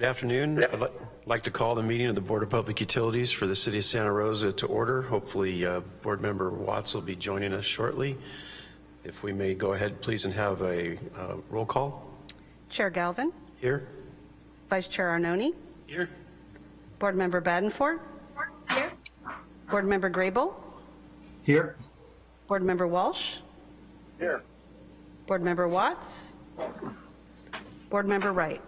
Good afternoon. I'd li- like to call the meeting of the Board of Public Utilities for the City of Santa Rosa to order. Hopefully, uh, Board Member Watts will be joining us shortly. If we may go ahead, please, and have a uh, roll call Chair Galvin, here. Vice Chair Arnone, Here. Board Member Badenford. Here. Board Member Grable, Here. Board Member Walsh, Here. Board Member Watts, Board Member Wright.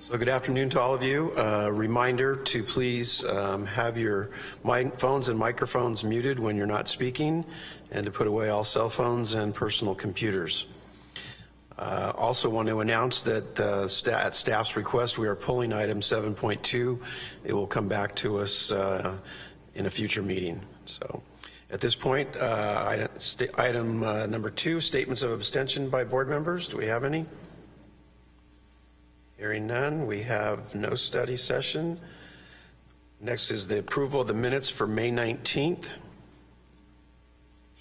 So good afternoon to all of you. Uh, Reminder to please um, have your phones and microphones muted when you're not speaking, and to put away all cell phones and personal computers. Uh, Also want to announce that uh, at staff's request, we are pulling item 7.2. It will come back to us uh, in a future meeting. So at this point, uh, item uh, number two, statements of abstention by board members. Do we have any? Hearing none, we have no study session. Next is the approval of the minutes for May 19th.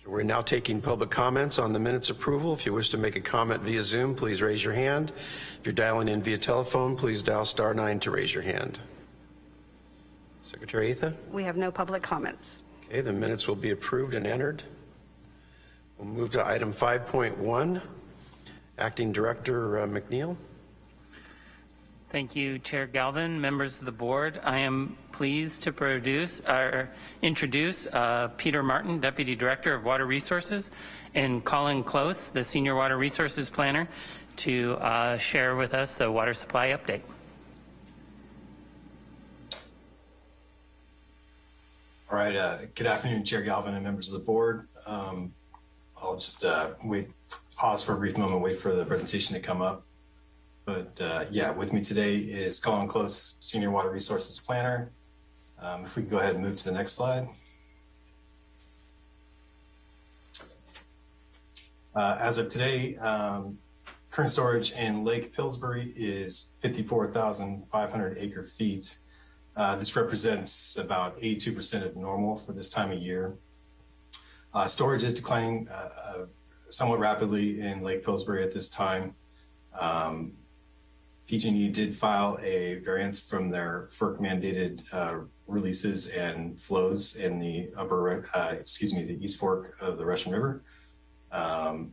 So We're now taking public comments on the minutes approval. If you wish to make a comment via Zoom, please raise your hand. If you're dialing in via telephone, please dial star nine to raise your hand. Secretary Atha? We have no public comments. Okay, the minutes will be approved and entered. We'll move to item 5.1. Acting Director uh, McNeil. Thank you, Chair Galvin, members of the board. I am pleased to produce introduce uh, Peter Martin, Deputy Director of Water Resources, and Colin Close, the Senior Water Resources Planner, to uh, share with us the water supply update. All right, uh, good afternoon, Chair Galvin and members of the board. Um, I'll just uh, wait, pause for a brief moment, wait for the presentation to come up. But uh, yeah, with me today is Colin Close, Senior Water Resources Planner. Um, if we go ahead and move to the next slide. Uh, as of today, um, current storage in Lake Pillsbury is 54,500 acre feet. Uh, this represents about 82% of normal for this time of year. Uh, storage is declining uh, uh, somewhat rapidly in Lake Pillsbury at this time. Um, PG&E did file a variance from their FERC mandated uh, releases and flows in the upper, excuse me, the East Fork of the Russian River. Um,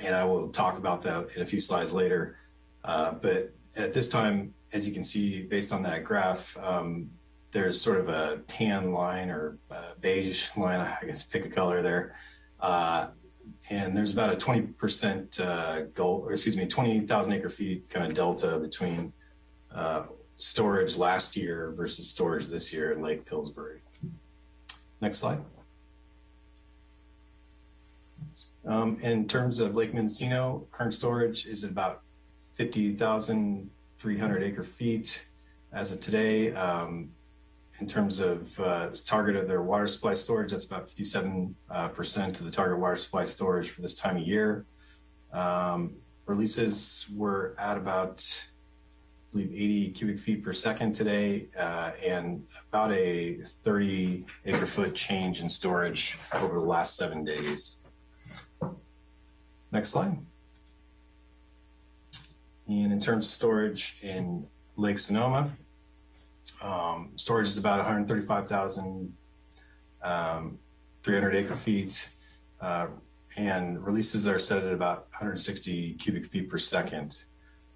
and I will talk about that in a few slides later. But at this time, as you can see, based on that graph, um, there's sort of a tan line or beige line, I guess pick a color there. Uh, and there's about a 20% uh, goal, or excuse me, 20,000 acre feet kind of delta between uh, storage last year versus storage this year in Lake Pillsbury. Next slide. Um, in terms of Lake Mendocino, current storage is about 50,300 acre feet as of today. Um, in terms of uh, target of their water supply storage, that's about 57% uh, of the target water supply storage for this time of year. Um, releases were at about, I believe, 80 cubic feet per second today, uh, and about a 30 acre foot change in storage over the last seven days. Next slide. And in terms of storage in Lake Sonoma, um, storage is about 135,000 um, 300 acre feet, uh, and releases are set at about 160 cubic feet per second.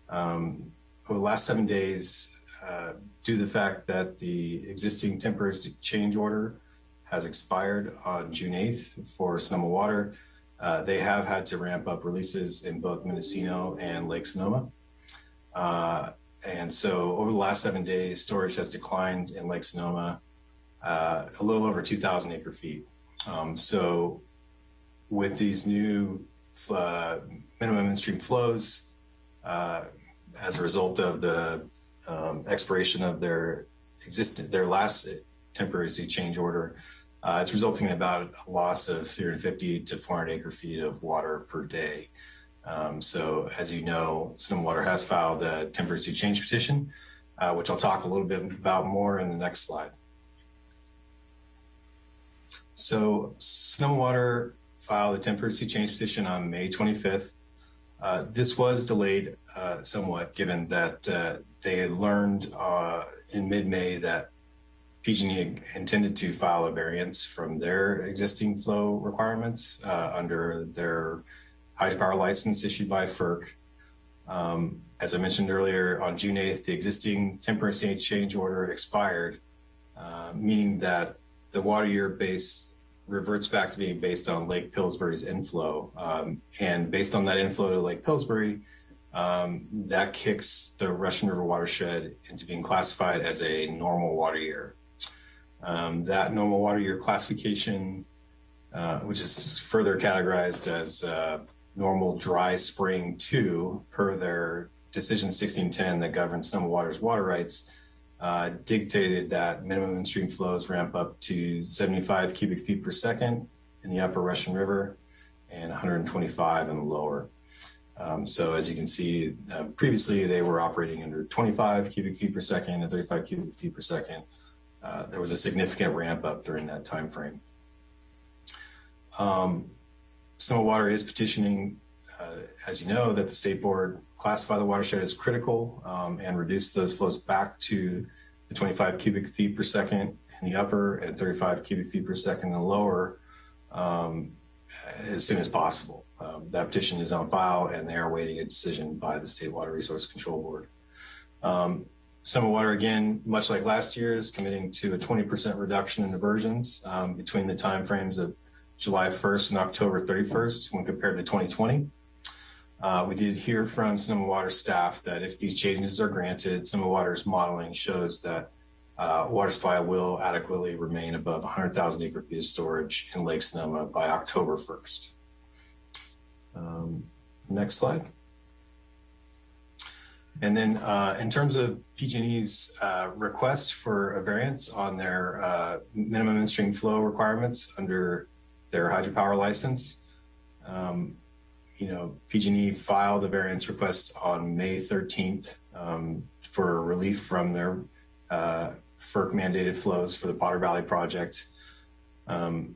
Um, over the last seven days, uh, due to the fact that the existing temporary change order has expired on June 8th for Sonoma Water, uh, they have had to ramp up releases in both Mendocino and Lake Sonoma. Uh, and so over the last seven days, storage has declined in Lake Sonoma uh, a little over 2,000 acre feet. Um, so with these new uh, minimum in-stream flows, uh, as a result of the um, expiration of their existing, their last temporary change order, uh, it's resulting in about a loss of 350 to 400 acre feet of water per day. Um, so as you know, Water has filed a temporary change petition, uh, which I'll talk a little bit about more in the next slide. So Water filed a temporary change petition on May 25th. Uh, this was delayed uh, somewhat, given that uh, they learned uh, in mid-May that PG&E intended to file a variance from their existing flow requirements uh, under their hydropower license issued by FERC. Um, as I mentioned earlier, on June 8th, the existing temporary change order expired, uh, meaning that the water year base reverts back to being based on Lake Pillsbury's inflow. Um, and based on that inflow to Lake Pillsbury, um, that kicks the Russian River watershed into being classified as a normal water year. Um, that normal water year classification, uh, which is further categorized as uh, normal dry spring two per their decision 1610 that governs Sonoma Water's water rights, uh, dictated that minimum in-stream flows ramp up to 75 cubic feet per second in the upper Russian River and 125 in the lower. Um, so as you can see, uh, previously they were operating under 25 cubic feet per second and 35 cubic feet per second. Uh, there was a significant ramp up during that time frame. Um, Water is petitioning, uh, as you know, that the state board classify the watershed as critical um, and reduce those flows back to the 25 cubic feet per second in the upper and 35 cubic feet per second in the lower um, as soon as possible. Um, that petition is on file and they are awaiting a decision by the State Water Resource Control Board. Um, Sonoma Water, again, much like last year, is committing to a 20% reduction in diversions um, between the timeframes of July 1st and October 31st when compared to 2020. Uh, we did hear from Sonoma Water staff that if these changes are granted, Sonoma Water's modeling shows that uh, water supply will adequately remain above 100,000 acre feet of storage in Lake Sonoma by October 1st. Um, next slide. And then uh, in terms of PG&E's uh, request for a variance on their uh, minimum in-stream flow requirements under their hydropower license, um, you know, PG&E filed a variance request on May 13th um, for relief from their uh, FERC mandated flows for the Potter Valley project. Um,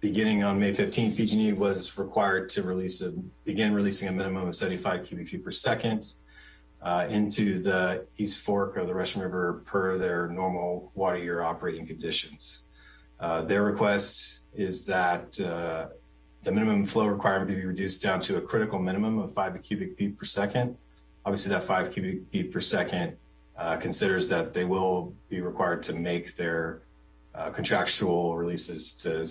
beginning on May 15th, PG&E was required to release a begin releasing a minimum of 75 cubic feet per second uh, into the East Fork of the Russian River per their normal water year operating conditions. Uh, their request is that uh, the minimum flow requirement be reduced down to a critical minimum of five cubic feet per second. Obviously, that five cubic feet per second uh, considers that they will be required to make their uh, contractual releases to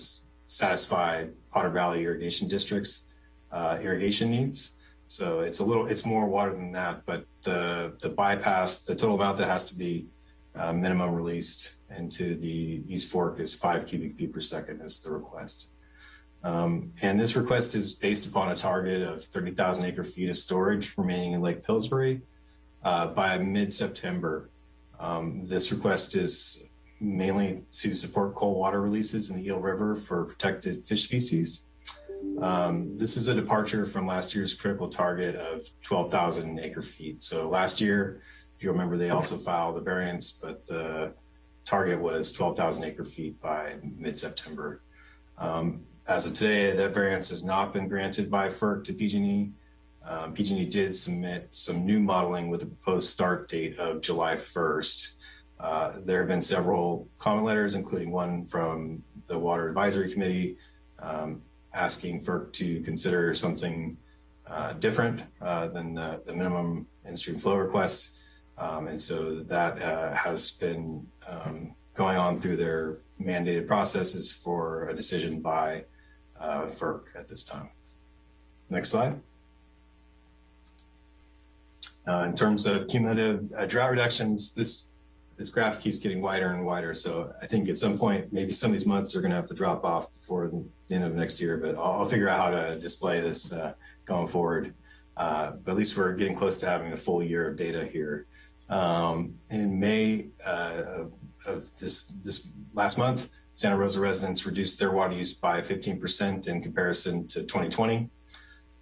satisfy Potter Valley irrigation districts uh, irrigation needs. So it's a little, it's more water than that, but the the bypass, the total amount that has to be uh, minimum released into the East Fork is five cubic feet per second is the request. Um, and this request is based upon a target of 30,000 acre feet of storage remaining in Lake Pillsbury uh, by mid-September. Um, this request is mainly to support cold water releases in the Eel River for protected fish species. Um, this is a departure from last year's critical target of 12,000 acre feet. So last year, if you remember, they also filed a variance, but the target was 12,000 acre feet by mid-September. Um, as of today, that variance has not been granted by FERC to PG&E. Um, PG&E did submit some new modeling with a proposed start date of July 1st. Uh, there have been several comment letters, including one from the Water Advisory Committee, um, asking FERC to consider something uh, different uh, than the, the, minimum in-stream flow request. Um, and so that uh, has been um, going on through their mandated processes for a decision by uh, FERC at this time. Next slide. Uh, in terms of cumulative uh, drought reductions, this this graph keeps getting wider and wider. So I think at some point, maybe some of these months are going to have to drop off before the end of next year. But I'll, I'll figure out how to display this uh, going forward. Uh, but at least we're getting close to having a full year of data here. Um, in May uh, of, this this last month, Santa Rosa residents reduced their water use by 15% in comparison to 2020.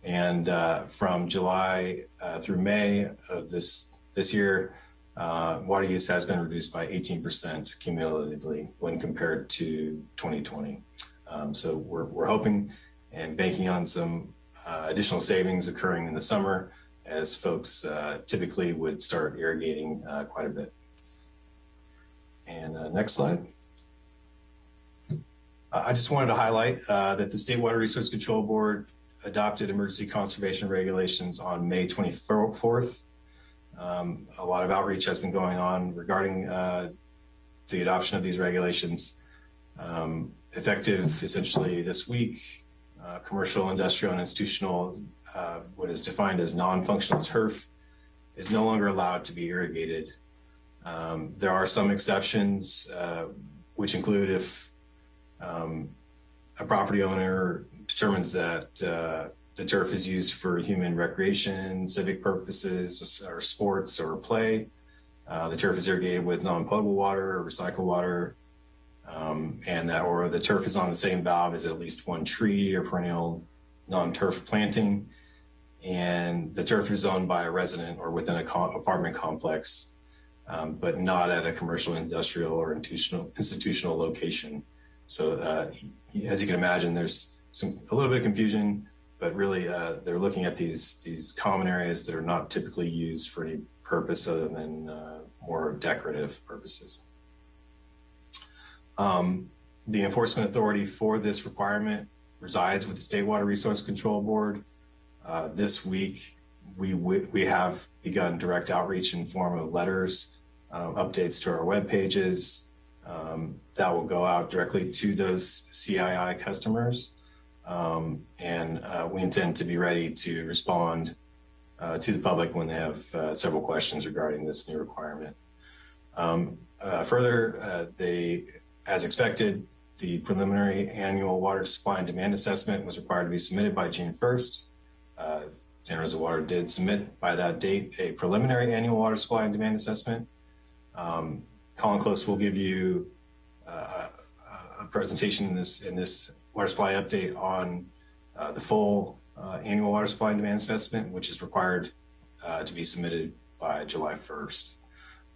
And uh, from July uh, through May of this, this year, uh, water use has been reduced by 18% cumulatively when compared to 2020. Um, so we're, we're hoping and banking on some uh, additional savings occurring in the summer as folks uh, typically would start irrigating uh, quite a bit. And uh, next slide. Uh, I just wanted to highlight that the State Water Resource Control Board adopted emergency conservation regulations on May 24th. Um, a lot of outreach has been going on regarding uh, the adoption of these regulations. Um, effective essentially this week, uh, commercial, industrial, and institutional, uh, what is defined as non-functional turf, is no longer allowed to be irrigated. Um, there are some exceptions, uh, which include if um, a property owner determines that uh, the turf is used for human recreation, civic purposes, or sports or play. Uh, the turf is irrigated with non-potable water or recycled water, um, and that or the turf is on the same valve as at least one tree or perennial non-turf planting, and the turf is owned by a resident or within a co apartment complex, um, but not at a commercial, industrial, or institutional institutional location. So, uh, as you can imagine, there's some a little bit of confusion, but really uh, they're looking at these these common areas that are not typically used for any purpose other than uh, more decorative purposes. Um, the enforcement authority for this requirement resides with the State Water Resource Control Board. Uh, this week, we, we have begun direct outreach in form of letters, uh, updates to our web pages um, that will go out directly to those CII customers. Um, and uh, we intend to be ready to respond uh, to the public when they have uh, several questions regarding this new requirement. Um, uh, further, uh, they, as expected, the preliminary annual water supply and demand assessment was required to be submitted by June 1st. Uh, Santa Rosa Water did submit by that date a preliminary annual water supply and demand assessment. Um, Colin Close will give you a presentation in this in this water supply update on uh, the full uh, annual water supply and demand assessment, which is required uh, to be submitted by July 1st.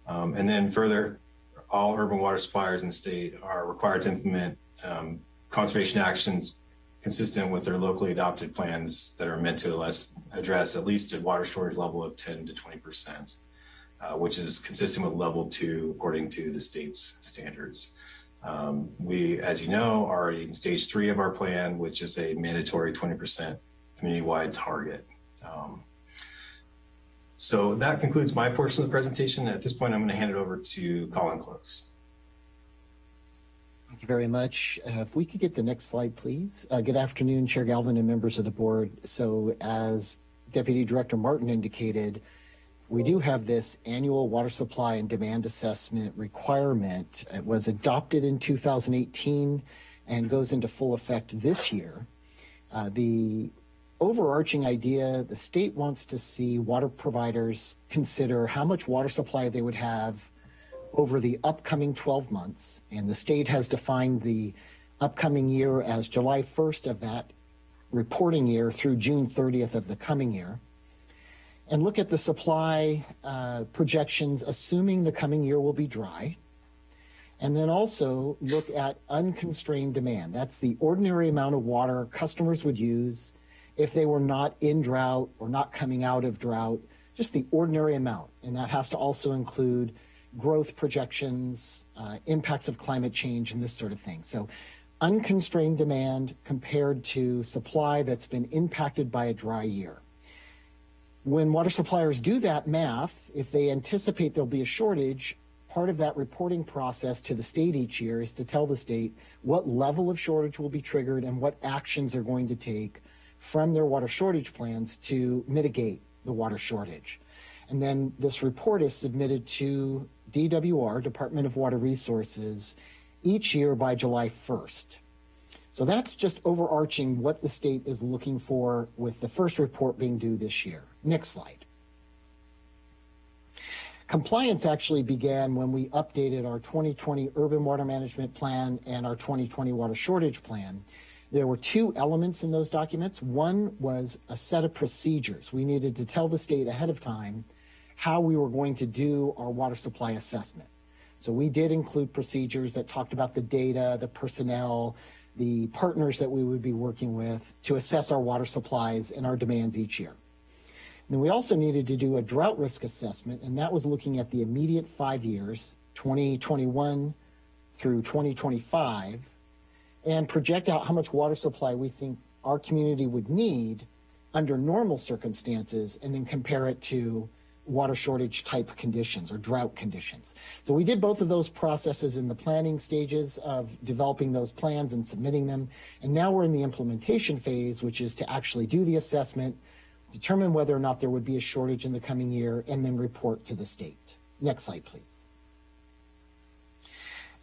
Um, and then further, all urban water suppliers in the state are required to implement um, conservation actions consistent with their locally adopted plans that are meant to address at least a water storage level of 10 to 20 percent, uh, which is consistent with level two according to the state's standards. Um, we, as you know, are in stage three of our plan, which is a mandatory 20% community-wide target. Um, so that concludes my portion of the presentation. At this point, I'm going to hand it over to Colin Close. Thank you very much. Uh, if we could get the next slide, please. Uh, good afternoon, Chair Galvin and members of the board. So as Deputy Director Martin indicated, we do have this annual water supply and demand assessment requirement. It was adopted in 2018 and goes into full effect this year. Uh, the overarching idea, the state wants to see water providers consider how much water supply they would have over the upcoming 12 months. And the state has defined the upcoming year as July 1st of that reporting year through June 30th of the coming year and look at the supply uh, projections, assuming the coming year will be dry. And then also look at unconstrained demand. That's the ordinary amount of water customers would use if they were not in drought or not coming out of drought, just the ordinary amount. And that has to also include growth projections, uh, impacts of climate change, and this sort of thing. So unconstrained demand compared to supply that's been impacted by a dry year when water suppliers do that math, if they anticipate there'll be a shortage, part of that reporting process to the state each year is to tell the state what level of shortage will be triggered and what actions they're going to take from their water shortage plans to mitigate the water shortage. And then this report is submitted to DWR, Department of Water Resources, each year by July 1st. So that's just overarching what the state is looking for with the first report being due this year. Next slide. Compliance actually began when we updated our 2020 urban water management plan and our 2020 water shortage plan. There were two elements in those documents. One was a set of procedures. We needed to tell the state ahead of time how we were going to do our water supply assessment. So we did include procedures that talked about the data, the personnel, the partners that we would be working with to assess our water supplies and our demands each year. Then we also needed to do a drought risk assessment, and that was looking at the immediate five years, 2021 through 2025, and project out how much water supply we think our community would need under normal circumstances, and then compare it to water shortage type conditions or drought conditions. So we did both of those processes in the planning stages of developing those plans and submitting them. And now we're in the implementation phase, which is to actually do the assessment, determine whether or not there would be a shortage in the coming year, and then report to the state. Next slide, please.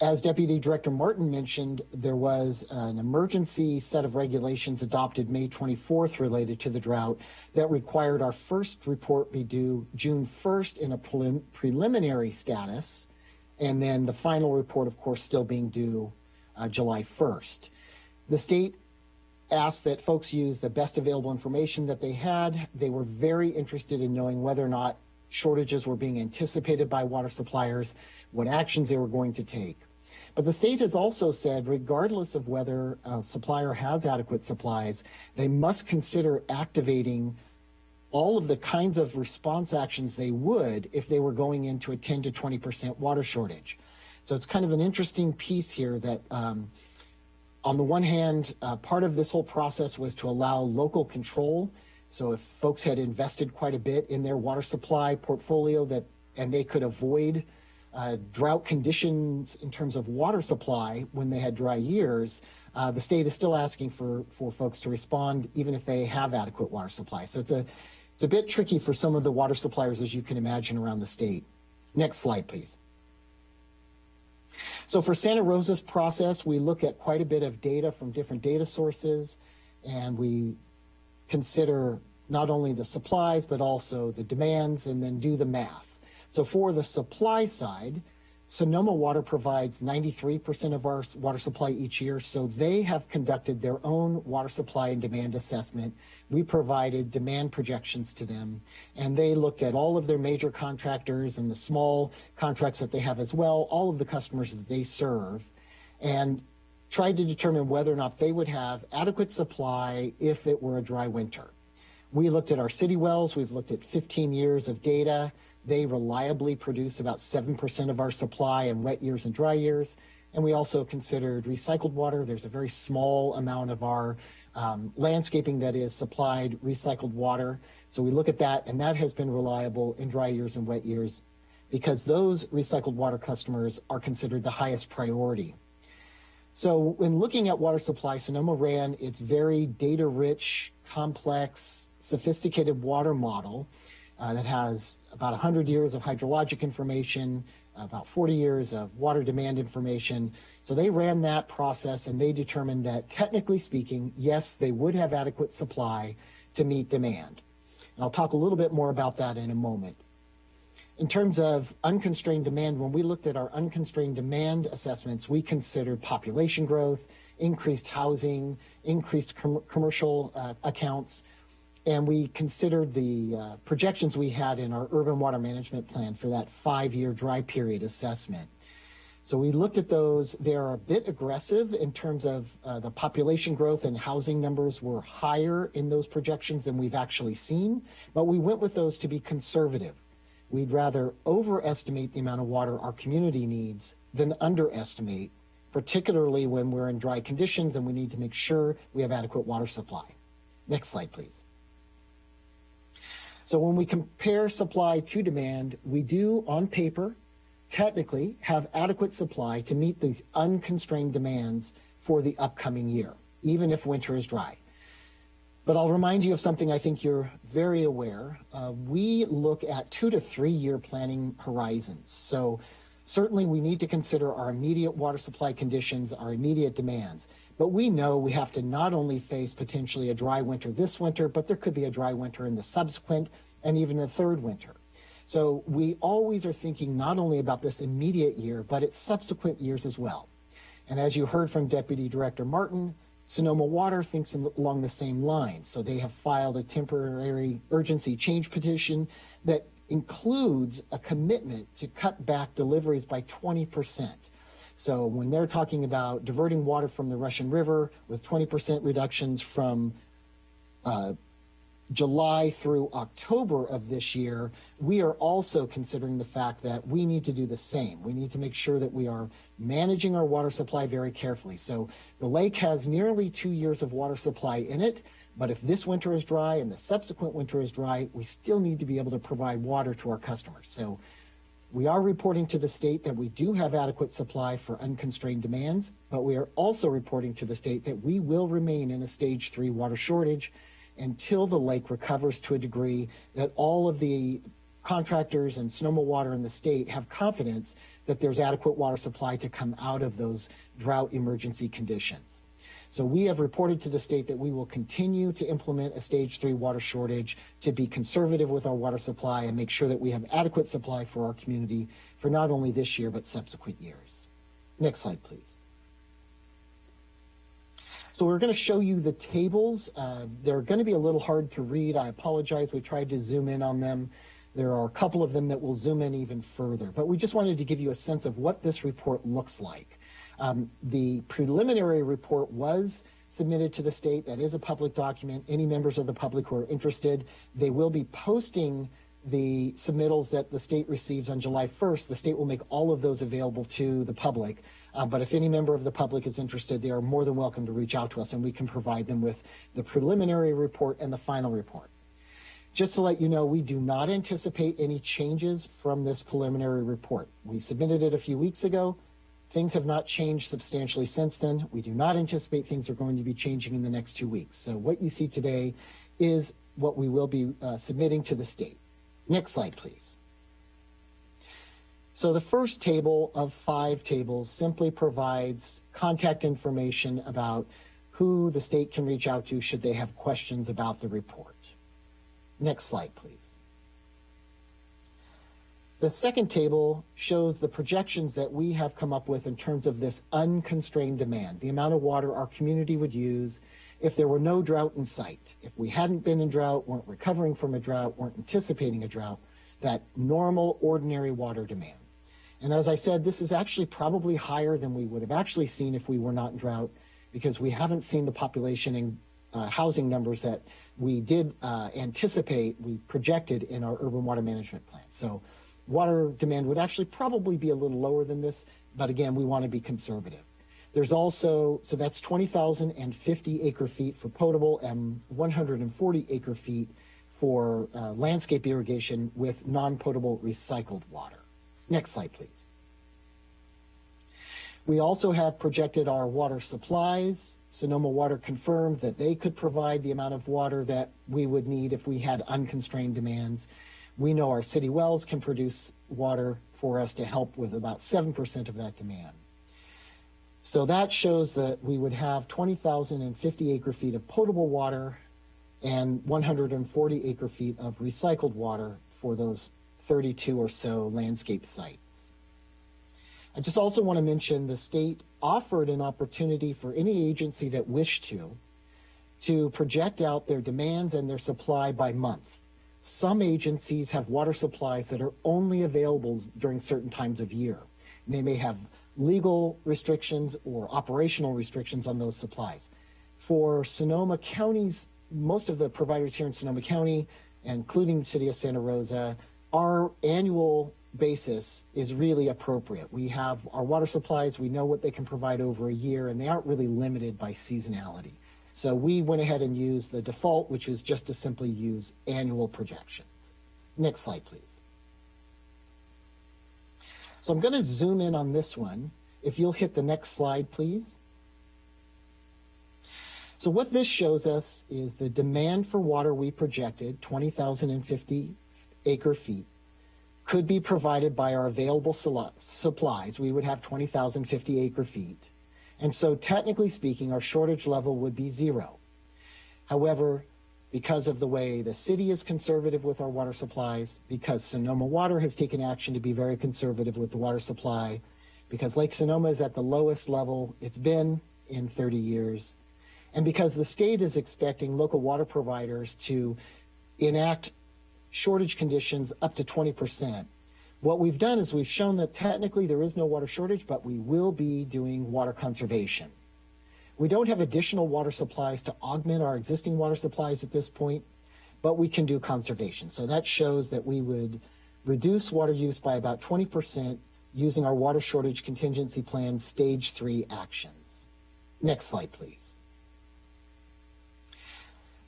As Deputy Director Martin mentioned, there was an emergency set of regulations adopted May 24th related to the drought that required our first report be due June 1st in a prelim preliminary status, and then the final report, of course, still being due uh, July 1st. The state asked that folks use the best available information that they had. They were very interested in knowing whether or not shortages were being anticipated by water suppliers, what actions they were going to take. But the state has also said, regardless of whether a supplier has adequate supplies, they must consider activating all of the kinds of response actions they would if they were going into a 10 to 20% water shortage. So it's kind of an interesting piece here that, um, on the one hand, uh, part of this whole process was to allow local control. So if folks had invested quite a bit in their water supply portfolio that and they could avoid uh, drought conditions in terms of water supply when they had dry years, uh, the state is still asking for, for folks to respond even if they have adequate water supply. So it's a, it's a bit tricky for some of the water suppliers, as you can imagine, around the state. Next slide, please. So for Santa Rosa's process, we look at quite a bit of data from different data sources, and we consider not only the supplies, but also the demands, and then do the math. So for the supply side, Sonoma Water provides 93% of our water supply each year. So they have conducted their own water supply and demand assessment. We provided demand projections to them and they looked at all of their major contractors and the small contracts that they have as well, all of the customers that they serve and tried to determine whether or not they would have adequate supply if it were a dry winter. We looked at our city wells. We've looked at 15 years of data. They reliably produce about 7% of our supply in wet years and dry years. And we also considered recycled water. There's a very small amount of our um, landscaping that is supplied recycled water. So we look at that, and that has been reliable in dry years and wet years because those recycled water customers are considered the highest priority. So when looking at water supply, Sonoma ran its very data rich, complex, sophisticated water model uh, that has about 100 years of hydrologic information, about 40 years of water demand information. So they ran that process and they determined that technically speaking, yes, they would have adequate supply to meet demand. And I'll talk a little bit more about that in a moment. In terms of unconstrained demand, when we looked at our unconstrained demand assessments, we considered population growth, increased housing, increased com commercial uh, accounts, and we considered the uh, projections we had in our urban water management plan for that five-year dry period assessment. So we looked at those. They're a bit aggressive in terms of uh, the population growth and housing numbers were higher in those projections than we've actually seen, but we went with those to be conservative. We'd rather overestimate the amount of water our community needs than underestimate, particularly when we're in dry conditions and we need to make sure we have adequate water supply. Next slide, please. So when we compare supply to demand, we do on paper, technically have adequate supply to meet these unconstrained demands for the upcoming year, even if winter is dry. But I'll remind you of something I think you're very aware. Uh, we look at two to three year planning horizons. So certainly we need to consider our immediate water supply conditions, our immediate demands. But we know we have to not only face potentially a dry winter this winter, but there could be a dry winter in the subsequent and even the third winter. So we always are thinking not only about this immediate year, but its subsequent years as well. And as you heard from Deputy Director Martin, Sonoma Water thinks along the same lines. So they have filed a temporary urgency change petition that includes a commitment to cut back deliveries by 20%. So when they're talking about diverting water from the Russian River with 20% reductions from uh, July through October of this year, we are also considering the fact that we need to do the same. We need to make sure that we are managing our water supply very carefully. So the lake has nearly two years of water supply in it, but if this winter is dry and the subsequent winter is dry, we still need to be able to provide water to our customers. So we are reporting to the state that we do have adequate supply for unconstrained demands, but we are also reporting to the state that we will remain in a stage three water shortage until the lake recovers to a degree that all of the contractors and Sonoma Water in the state have confidence that there's adequate water supply to come out of those drought emergency conditions. So we have reported to the state that we will continue to implement a stage three water shortage to be conservative with our water supply and make sure that we have adequate supply for our community for not only this year, but subsequent years. Next slide, please. So we're going to show you the tables. Uh, they're going to be a little hard to read. I apologize. We tried to zoom in on them. There are a couple of them that will zoom in even further, but we just wanted to give you a sense of what this report looks like. Um, the preliminary report was submitted to the state. That is a public document. Any members of the public who are interested, they will be posting the submittals that the state receives on July 1st. The state will make all of those available to the public. Uh, but if any member of the public is interested, they are more than welcome to reach out to us and we can provide them with the preliminary report and the final report. Just to let you know, we do not anticipate any changes from this preliminary report. We submitted it a few weeks ago. Things have not changed substantially since then. We do not anticipate things are going to be changing in the next two weeks. So what you see today is what we will be uh, submitting to the state. Next slide, please. So the first table of five tables simply provides contact information about who the state can reach out to should they have questions about the report. Next slide, please. The second table shows the projections that we have come up with in terms of this unconstrained demand, the amount of water our community would use if there were no drought in sight. If we hadn't been in drought, weren't recovering from a drought, weren't anticipating a drought, that normal, ordinary water demand. And as I said, this is actually probably higher than we would have actually seen if we were not in drought because we haven't seen the population and uh, housing numbers that we did uh, anticipate, we projected in our urban water management plan. So water demand would actually probably be a little lower than this, but again, we want to be conservative. There's also, so that's 20,050 acre feet for potable and 140 acre feet for uh, landscape irrigation with non-potable recycled water. Next slide, please. We also have projected our water supplies. Sonoma Water confirmed that they could provide the amount of water that we would need if we had unconstrained demands. We know our city wells can produce water for us to help with about 7% of that demand. So that shows that we would have 20,050 acre feet of potable water and 140 acre feet of recycled water for those 32 or so landscape sites. I just also want to mention the state offered an opportunity for any agency that wished to, to project out their demands and their supply by month. Some agencies have water supplies that are only available during certain times of year. And they may have legal restrictions or operational restrictions on those supplies. For Sonoma County's, most of the providers here in Sonoma County, including the city of Santa Rosa, our annual basis is really appropriate. We have our water supplies, we know what they can provide over a year, and they aren't really limited by seasonality. So we went ahead and used the default, which is just to simply use annual projections. Next slide, please. So I'm going to zoom in on this one. If you'll hit the next slide, please. So what this shows us is the demand for water we projected, 20,050 acre feet could be provided by our available supplies. We would have 20,050 acre feet. And so technically speaking, our shortage level would be zero. However, because of the way the city is conservative with our water supplies, because Sonoma Water has taken action to be very conservative with the water supply, because Lake Sonoma is at the lowest level it's been in 30 years, and because the state is expecting local water providers to enact shortage conditions up to 20%, What we've done is we've shown that technically there is no water shortage, but we will be doing water conservation. We don't have additional water supplies to augment our existing water supplies at this point, but we can do conservation. So that shows that we would reduce water use by about 20% using our water shortage contingency plan stage three actions. Next slide, please.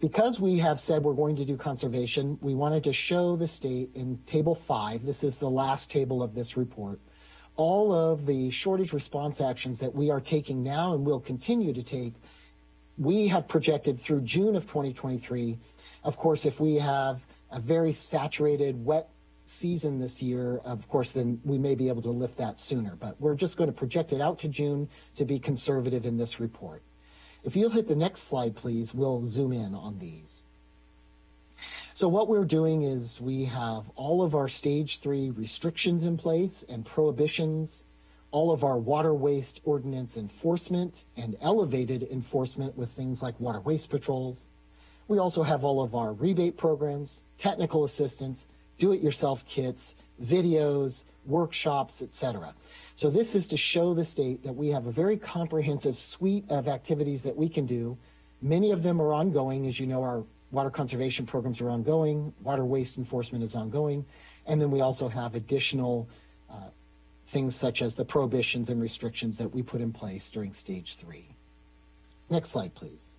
Because we have said we're going to do conservation, we wanted to show the state in table five, this is the last table of this report, all of the shortage response actions that we are taking now and will continue to take. We have projected through June of 2023. Of course, if we have a very saturated, wet season this year, of course, then we may be able to lift that sooner. But we're just going to project it out to June to be conservative in this report. If you'll hit the next slide, please, we'll zoom in on these. So what we're doing is we have all of our stage three restrictions in place and prohibitions, all of our water waste ordinance enforcement and elevated enforcement with things like water waste patrols. We also have all of our rebate programs, technical assistance, do-it-yourself kits, videos, workshops, etc. So this is to show the state that we have a very comprehensive suite of activities that we can do. Many of them are ongoing. As you know, our water conservation programs are ongoing, water waste enforcement is ongoing, and then we also have additional uh, things such as the prohibitions and restrictions that we put in place during stage three. Next slide, please.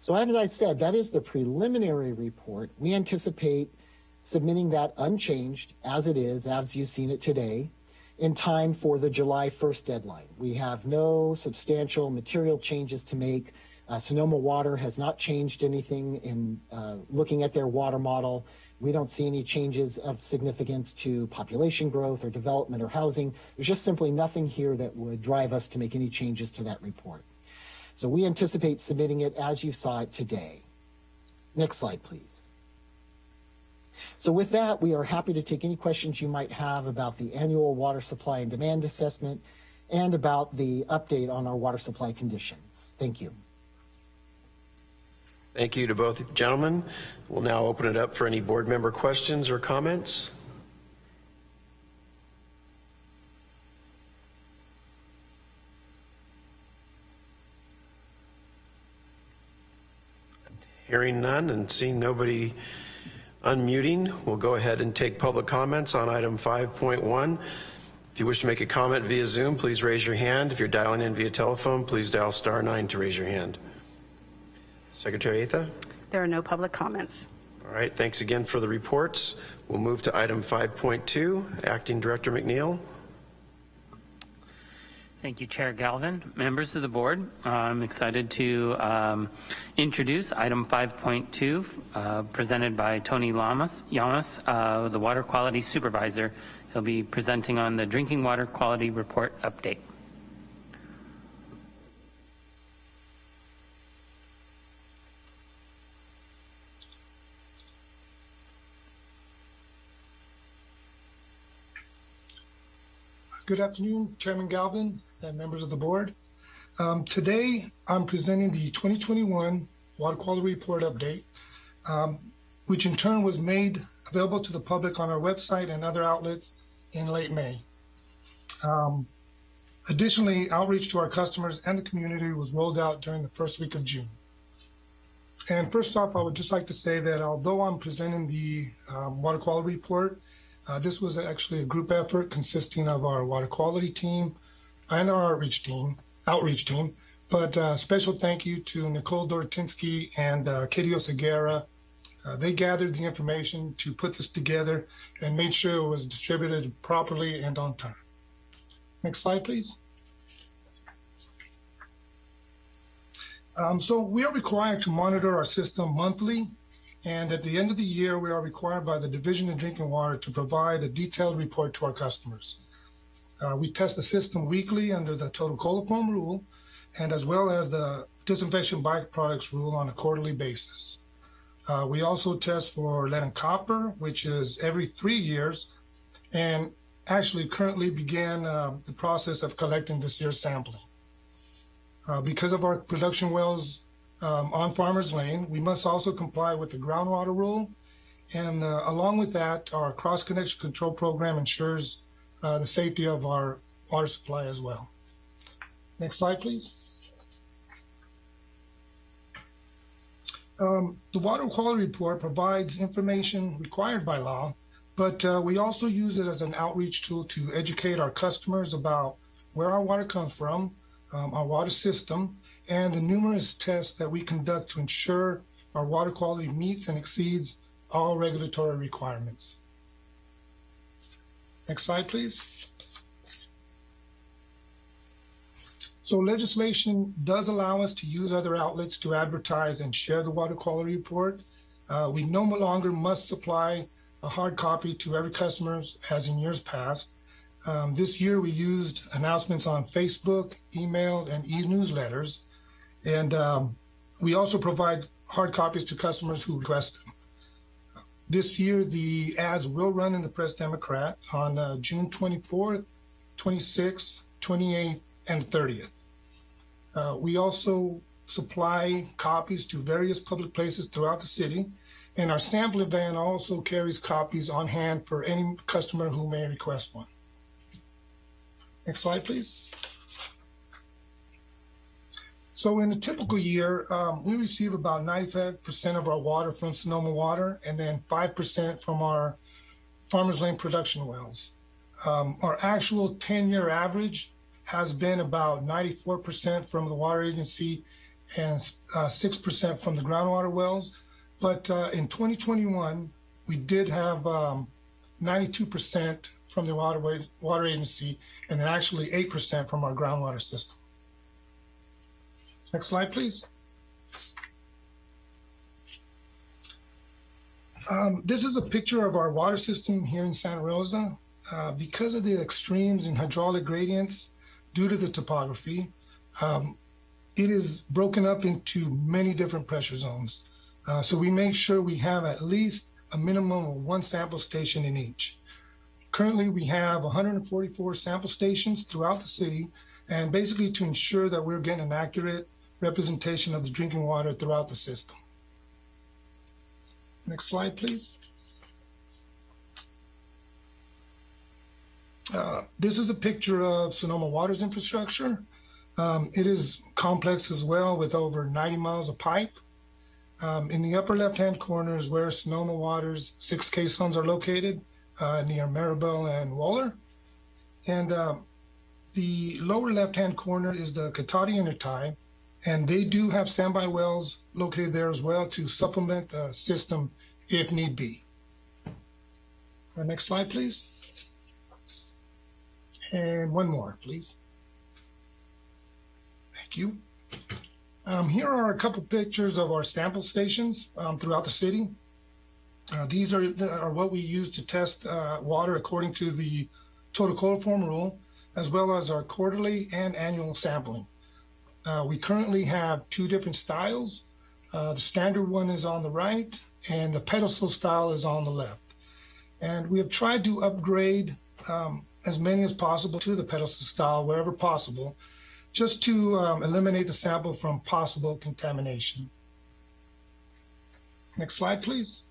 So as I said, that is the preliminary report. We anticipate submitting that unchanged as it is, as you've seen it today, in time for the July 1st deadline. We have no substantial material changes to make. Uh, Sonoma Water has not changed anything in uh, looking at their water model. We don't see any changes of significance to population growth or development or housing. There's just simply nothing here that would drive us to make any changes to that report. So we anticipate submitting it as you saw it today. Next slide, please. So with that, we are happy to take any questions you might have about the annual water supply and demand assessment and about the update on our water supply conditions. Thank you. Thank you to both gentlemen. We'll now open it up for any board member questions or comments. Hearing none and seeing nobody unmuting, we'll go ahead and take public comments on item 5.1. If you wish to make a comment via Zoom, please raise your hand. If you're dialing in via telephone, please dial star nine to raise your hand. Secretary Atha? There are no public comments. All right, thanks again for the reports. We'll move to item 5.2. Acting Director McNeil. Thank you, Chair Galvin. Members of the board, I'm excited to um, introduce item 5.2 uh, presented by Tony Lamas, Yamas, uh, the Water Quality Supervisor. He'll be presenting on the Drinking Water Quality Report update. Good afternoon, Chairman Galvin and members of the board. Um, today, I'm presenting the 2021 Water Quality Report update, um, which in turn was made available to the public on our website and other outlets in late May. Um, additionally, outreach to our customers and the community was rolled out during the first week of June. And first off, I would just like to say that although I'm presenting the um, water quality report, uh, this was actually a group effort consisting of our water quality team and our outreach team, outreach team. But uh, special thank you to Nicole Dortinsky and uh, Katie Oseguera. Uh, they gathered the information to put this together and made sure it was distributed properly and on time. Next slide, please. Um, so we are required to monitor our system monthly and at the end of the year, we are required by the Division of Drinking Water to provide a detailed report to our customers. Uh, we test the system weekly under the total coliform rule, and as well as the disinfection byproducts rule on a quarterly basis. Uh, we also test for lead and copper, which is every three years, and actually currently began uh, the process of collecting this year's sampling. Uh, because of our production wells um, on Farmers Lane. We must also comply with the groundwater rule And uh, along with that, our cross connection control program ensures the safety of our water supply as well. Next slide, please. Um, the water quality report provides information required by law, but uh, we also use it as an outreach tool to educate our customers about where our water comes from, um, our water system, and the numerous tests that we conduct to ensure our water quality meets and exceeds all regulatory requirements. Next slide, please. So legislation does allow us to use other outlets to advertise and share the water quality report. Uh, we no longer must supply a hard copy to every customer as in years past. Um, this year we used announcements on Facebook, email, and e-newsletters. And um, we also provide hard copies to customers who request. This year, the ads will run in the Press Democrat on uh, June 24th, 26th, 28th, and 30th. Uh, we also supply copies to various public places throughout the city, and our sampling van also carries copies on hand for any customer who may request one. Next slide, please. So in a typical year, um, we receive about 95% of our water from Sonoma Water and then 5% from our Farmers Lane production wells. Um, our actual 10-year average has been about 94% from the water agency and uh, 6% from the groundwater wells. But uh, in 2021, we did have um, 92% from the water, water agency and then actually 8% from our groundwater system. Next slide, please. Um, this is a picture of our water system here in Santa Rosa. Uh, because of the extremes in hydraulic gradients due to the topography, um, it is broken up into many different pressure zones. Uh, so we make sure we have at least a minimum of one sample station in each. Currently, we have 144 sample stations throughout the city, and basically to ensure that we're getting an accurate representation of the drinking water throughout the system. Next slide, please. Uh, this is a picture of Sonoma Water's infrastructure. Um, it is complex as well with over 90 miles of pipe. Um, in the upper left-hand corner is where Sonoma Water's six caissons are located uh, near Mirabel and Wohler. And uh, the lower left-hand corner is the Cotati intertie, and they do have standby wells located there as well to supplement the system if need be. Uh, next slide, please. And one more, please. Thank you. Um, here are a couple pictures of our sample stations um, throughout the city. Uh, these are, are what we use to test uh, water according to the total coliform rule, as well as our quarterly and annual sampling. Uh, we currently have two different styles. Uh, the standard one is on the right, and the pedestal style is on the left. And we have tried to upgrade um, as many as possible to the pedestal style wherever possible, just to um, eliminate the sample from possible contamination. Next slide, please.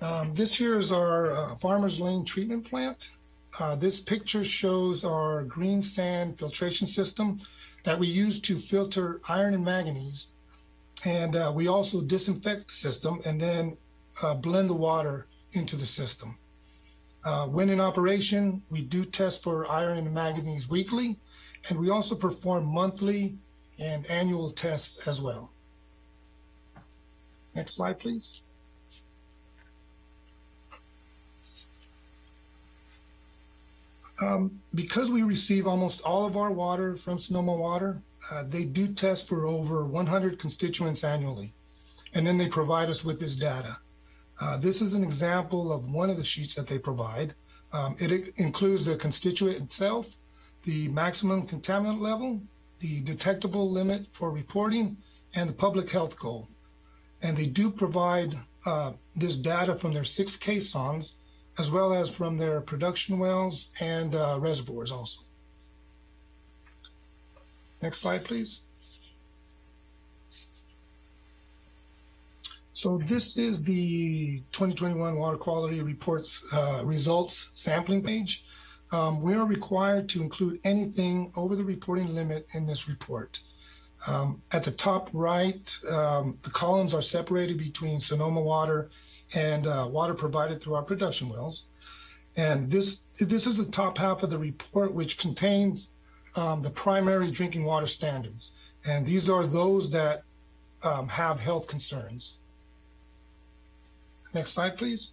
Um, this here is our uh, Farmers Lane treatment plant. Uh, this picture shows our green sand filtration system that we use to filter iron and manganese. And uh, we also disinfect the system and then uh, blend the water into the system. Uh, when in operation, we do test for iron and manganese weekly, and we also perform monthly and annual tests as well. Next slide, please. Um, because we receive almost all of our water from Sonoma Water, uh, they do test for over 100 constituents annually, and then they provide us with this data. Uh, this is an example of one of the sheets that they provide. Um, it includes the constituent itself, the maximum contaminant level, the detectable limit for reporting, and the public health goal. And they do provide uh, this data from their six caissons as well as from their production wells and uh, reservoirs also. Next slide, please. So this is the 2021 Water Quality Reports uh, results sampling page. Um, we are required to include anything over the reporting limit in this report. Um, at the top right, um, the columns are separated between Sonoma water and uh, water provided through our production wells. And this this is the top half of the report, which contains um, the primary drinking water standards. And these are those that um, have health concerns. Next slide, please.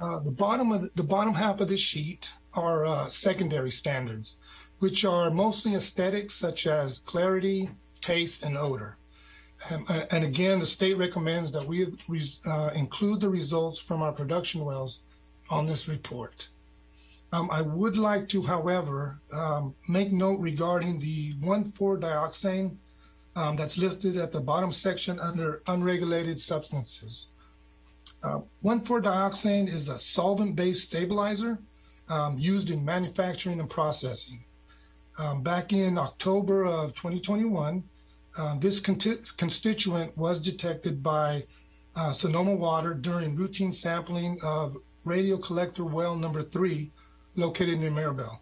Uh, the bottom of the, the bottom half of this sheet are uh, secondary standards, which are mostly aesthetics such as clarity, taste, and odor. Um, and again, the state recommends that we uh, include the results from our production wells on this report. Um, I would like to, however, um, make note regarding the 1,4-dioxane um, that's listed at the bottom section under unregulated substances. Uh, 1,4-dioxane is a solvent-based stabilizer um, used in manufacturing and processing. Um, back in October of 2021, uh, this constituent was detected by uh, Sonoma Water during routine sampling of radio collector well number three located near Mirabel.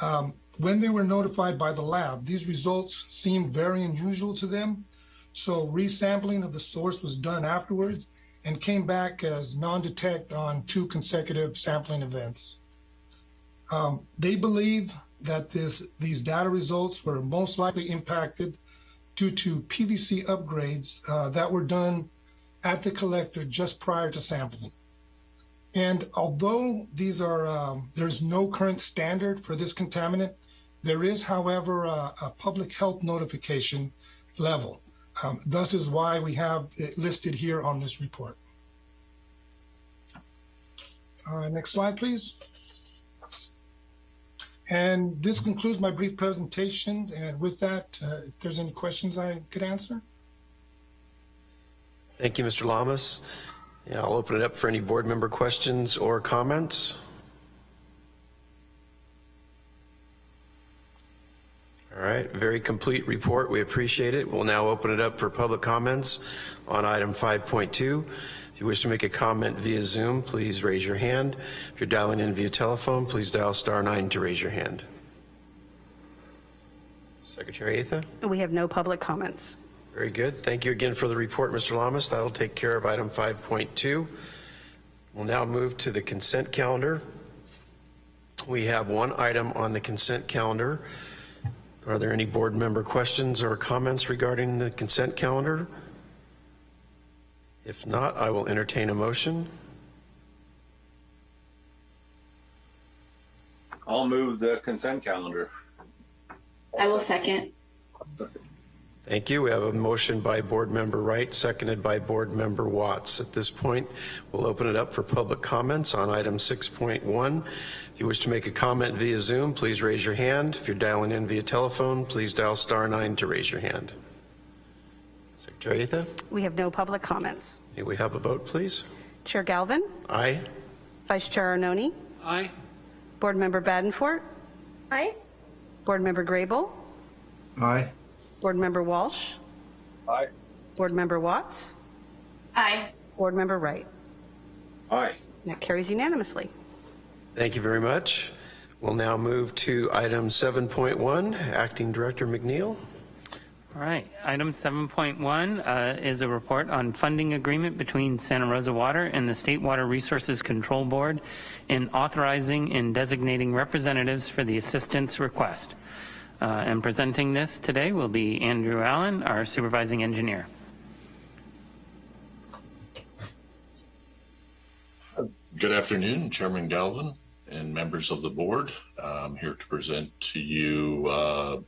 Um, when they were notified by the lab, these results seemed very unusual to them. So resampling of the source was done afterwards and came back as non-detect on two consecutive sampling events. Um, they believe that this, these data results were most likely impacted due to PVC upgrades uh, that were done at the collector just prior to sampling. And although these are, um, there's no current standard for this contaminant, there is, however, a, a public health notification level. Um, thus is why we have it listed here on this report. Uh, next slide, please. And this concludes my brief presentation. And with that, uh, if there's any questions I could answer. Thank you, Mr. Lamas. Yeah, I'll open it up for any board member questions or comments. All right, very complete report. We appreciate it. We'll now open it up for public comments on item 5.2. If you wish to make a comment via Zoom, please raise your hand. If you're dialing in via telephone, please dial star nine to raise your hand. Secretary Atha? We have no public comments. Very good. Thank you again for the report, Mr. Lamas. That'll take care of item 5.2. We'll now move to the consent calendar. We have one item on the consent calendar. Are there any board member questions or comments regarding the consent calendar? If not, I will entertain a motion. I'll move the consent calendar. I will second. Thank you. We have a motion by Board Member Wright, seconded by Board Member Watts. At this point, we'll open it up for public comments on item 6.1. If you wish to make a comment via Zoom, please raise your hand. If you're dialing in via telephone, please dial star nine to raise your hand. Secretary Atha, We have no public comments. may we have a vote, please? Chair Galvin, Aye. Vice Chair Arnone, Aye. Board Member Badenfort, Aye. Board Member Grable, Aye. Board Member Walsh, Aye. Board Member Watts, Aye. Board Member Wright. Aye. That carries unanimously. Thank you very much. We'll now move to item 7.1. Acting Director McNeil. All right. Item 7.1 uh, is a report on funding agreement between Santa Rosa Water and the State Water Resources Control Board in authorizing and designating representatives for the assistance request. Uh, and presenting this today will be Andrew Allen, our supervising engineer. Good afternoon, Chairman Galvin and members of the board. I'm here to present to you uh,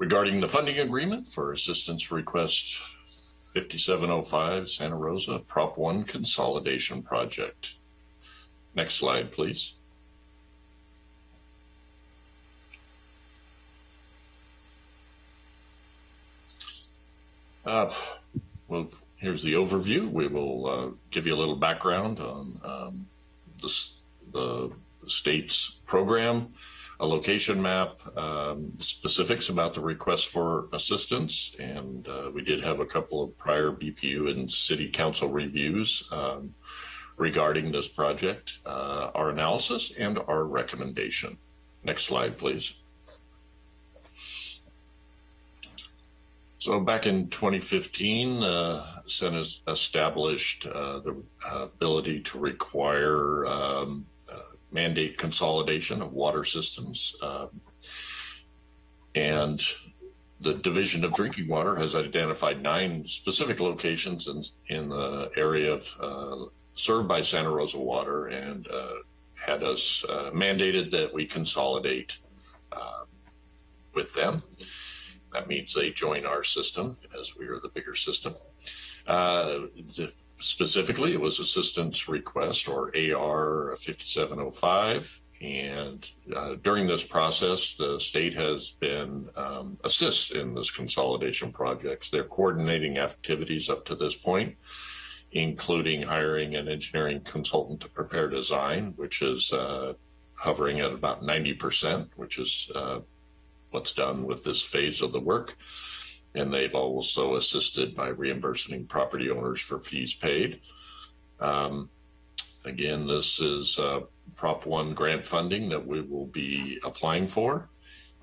regarding the funding agreement for assistance request 5705 Santa Rosa Prop 1 consolidation project. Next slide, please. Uh, well, here's the overview. We will uh, give you a little background on um, this, the state's program a location map, um, specifics about the request for assistance, and uh, we did have a couple of prior BPU and City Council reviews um, regarding this project, uh, our analysis, and our recommendation. Next slide, please. So back in 2015, uh, Senate established uh, the ability to require um, uh, mandate consolidation of water systems. Um, and the Division of Drinking Water has identified nine specific locations in, in the area of uh, served by Santa Rosa Water and uh, had us uh, mandated that we consolidate with them. That means they join our system as we are the bigger system. Uh, specifically, it was assistance request or AR 5705. And uh, during this process, the state has been um, assists in this consolidation projects. They're coordinating activities up to this point, including hiring an engineering consultant to prepare design, which is uh, hovering at about 90%, which is uh, what's done with this phase of the work. And they've also assisted by reimbursing property owners for fees paid. Um, again, this is uh, Prop 1 grant funding that we will be applying for,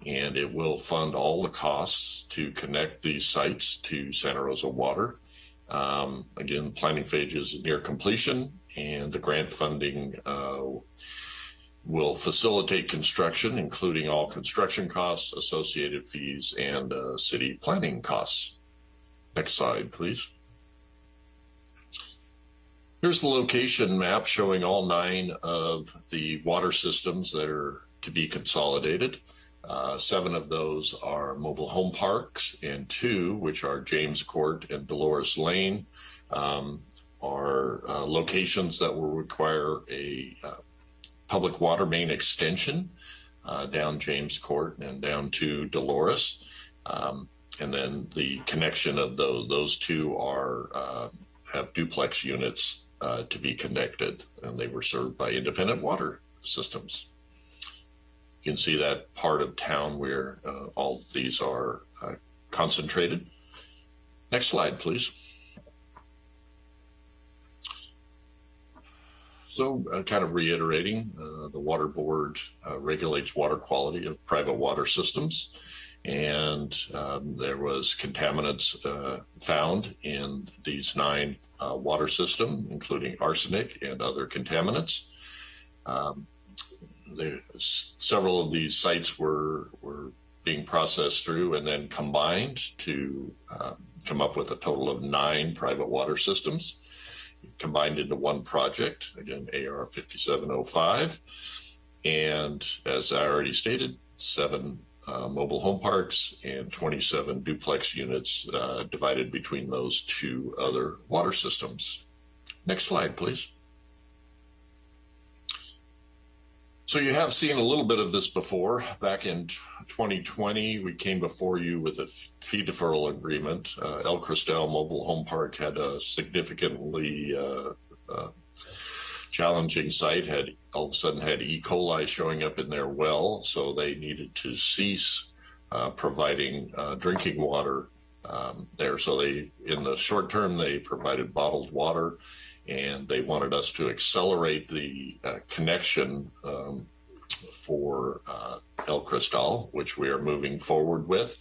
and it will fund all the costs to connect these sites to Santa Rosa Water. Um, again, planning phase is near completion, and the grant funding uh, will facilitate construction, including all construction costs, associated fees, and uh, city planning costs. Next slide, please. Here's the location map showing all nine of the water systems that are to be consolidated. Uh, seven of those are mobile home parks, and two, which are James Court and Dolores Lane, um, are uh, locations that will require a uh, public water main extension uh, down James Court and down to Dolores. Um, and then the connection of those, those two are, uh, have duplex units uh, to be connected and they were served by independent water systems. You can see that part of town where uh, all of these are uh, concentrated. Next slide, please. So, uh, kind of reiterating, uh, the Water Board uh, regulates water quality of private water systems, and um, there was contaminants uh, found in these nine uh, water systems, including arsenic and other contaminants. Um, there, several of these sites were were being processed through and then combined to uh, come up with a total of nine private water systems combined into one project, again, AR 5705. And as I already stated, seven uh, mobile home parks and 27 duplex units uh, divided between those two other water systems. Next slide, please. So you have seen a little bit of this before. Back in 2020, we came before you with a fee deferral agreement. Uh, El Cristal Mobile Home Park had a significantly uh, uh, challenging site, had all of a sudden had E. coli showing up in their well, so they needed to cease uh, providing uh, drinking water um, there. So they, in the short term, they provided bottled water and they wanted us to accelerate the uh, connection um, for uh, El Cristal, which we are moving forward with.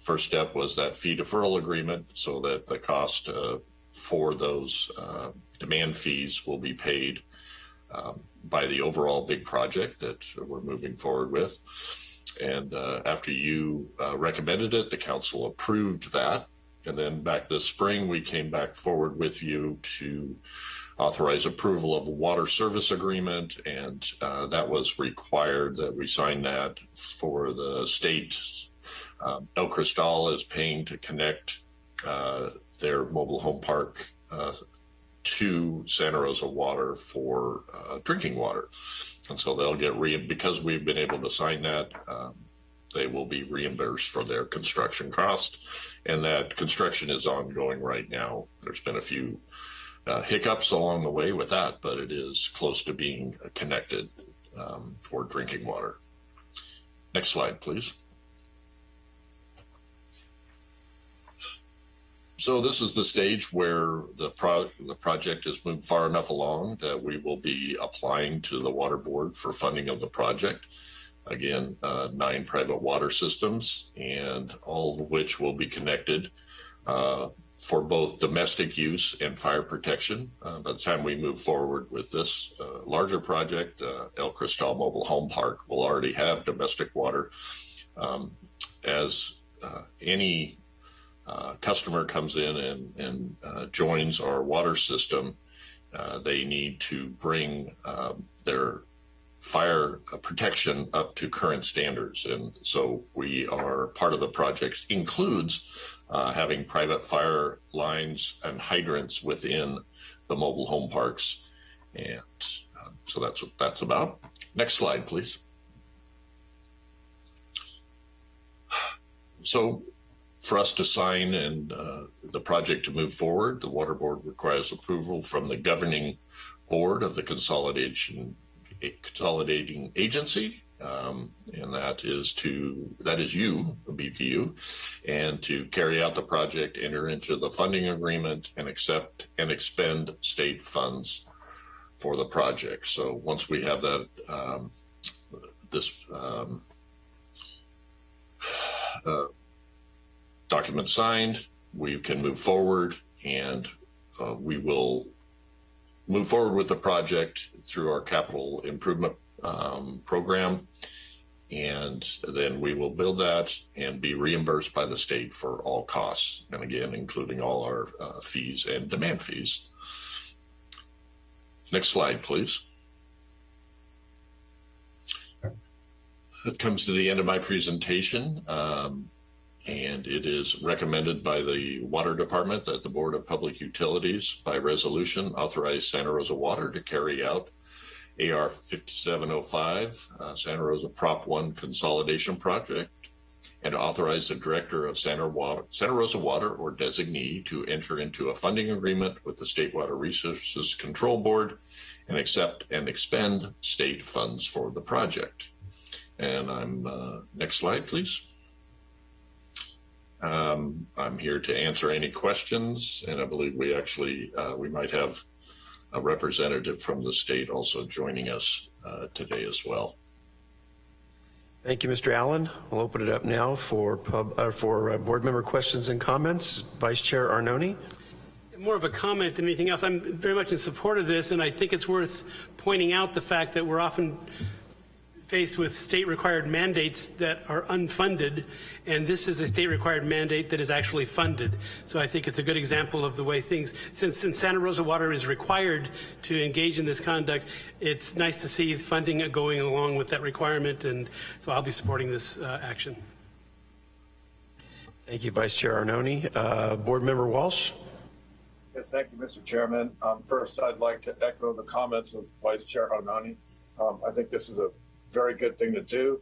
First step was that fee deferral agreement so that the cost uh, for those uh, demand fees will be paid um, by the overall big project that we're moving forward with. And uh, after you uh, recommended it, the council approved that. And then back this spring, we came back forward with you to authorize approval of water service agreement. And uh, that was required that we sign that for the state. Um, El Cristal is paying to connect uh, their mobile home park uh, to Santa Rosa Water for uh, drinking water. And so they'll get re because we've been able to sign that. Um, they will be reimbursed for their construction cost. And that construction is ongoing right now. There's been a few uh, hiccups along the way with that, but it is close to being connected um, for drinking water. Next slide, please. So this is the stage where the pro the project has moved far enough along that we will be applying to the water board for funding of the project. Again, uh, nine private water systems and all of which will be connected uh, for both domestic use and fire protection. Uh, by the time we move forward with this uh, larger project, uh, El Cristal Mobile Home Park will already have domestic water. Um, as uh, any uh, customer comes in and, and uh, joins our water system, they need to bring um, their fire protection up to current standards. And so we are part of the project includes uh, having private fire lines and hydrants within the mobile home parks. And uh, so that's what that's about. Next slide, please. So for us to sign and uh, the project to move forward, the Water Board requires approval from the governing board of the consolidation consolidating agency, um, and that is to that is you, BPU, and to carry out the project, enter into the funding agreement, and accept and expend state funds for the project. So once we have that, um, this um, uh, document signed, we can move forward, and uh, we will move forward with the project through our capital improvement um, program. And then we will build that and be reimbursed by the state for all costs. And again, including all our uh, fees and demand fees. Next slide, please. It comes to the end of my presentation. Um, and it is recommended by the Water Department that the Board of Public Utilities, by resolution, authorize Santa Rosa Water to carry out AR 5705, uh, Santa Rosa Prop 1 Consolidation Project, and authorize the Director of Santa, Water, Santa Rosa Water or designee to enter into a funding agreement with the State Water Resources Control Board and accept and expend state funds for the project. And I'm, uh, next slide, please. Um, I'm here to answer any questions, and I believe we actually uh, we might have a representative from the state also joining us uh, today as well. Thank you, Mr. Allen. We'll open it up now for pub, uh, for uh, board member questions and comments. Vice Chair Arnone. More of a comment than anything else. I'm very much in support of this, and I think it's worth pointing out the fact that we're often faced with state required mandates that are unfunded, and this is a state required mandate that is actually funded. So I think it's a good example of the way things, since, since Santa Rosa Water is required to engage in this conduct, it's nice to see funding going along with that requirement, and so I'll be supporting this uh, action. Thank you, Vice Chair Arnone. Uh, Board Member Walsh. Yes, thank you, Mr. Chairman. Um, first, I'd like to echo the comments of Vice Chair Arnone. Um, I think this is a very good thing to do.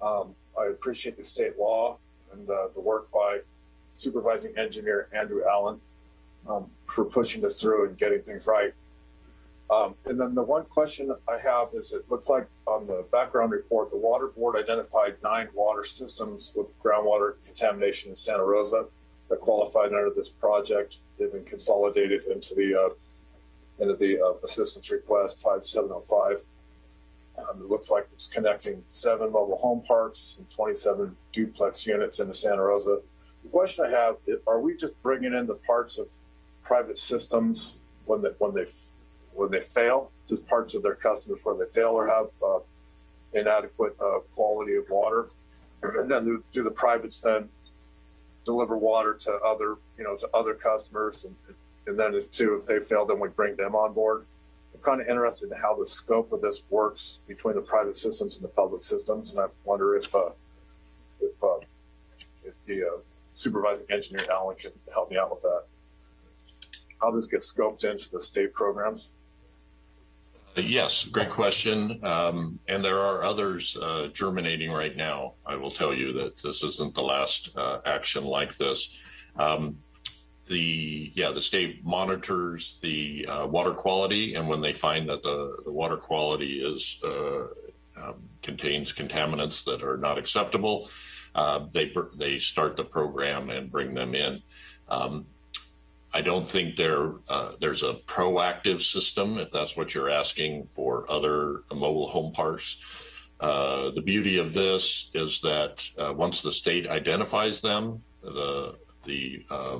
Um, I appreciate the state law and uh, the work by supervising engineer Andrew Allen um, for pushing this through and getting things right. Um, and then the one question I have is it looks like on the background report, the water board identified nine water systems with groundwater contamination in Santa Rosa that qualified under this project. They've been consolidated into the uh, into the uh, assistance request 5705. Um, it looks like it's connecting seven mobile home parks and 27 duplex units into Santa Rosa. The question I have, are we just bringing in the parts of private systems when they, when they, when they fail, just parts of their customers where they fail or have uh, inadequate uh, quality of water? And then do, the privates then deliver water to other, you know, to other customers? And, and then if, too, if they fail, then we bring them on board? Kind of interested in how the scope of this works between the private systems and the public systems, and I wonder if uh, if uh, if the uh, supervising engineer Allen can help me out with that. How this gets scoped into the state programs? Yes, great question. Um, and there are others uh, germinating right now. I will tell you that this isn't the last uh, action like this. Um, the yeah the state monitors the uh, water quality and when they find that the, the water quality is uh, um, contains contaminants that are not acceptable, uh, they they start the program and bring them in. Um, I don't think there uh, there's a proactive system, if that's what you're asking, for other mobile home parks. Uh, the beauty of this is that uh, once the state identifies them, the the uh,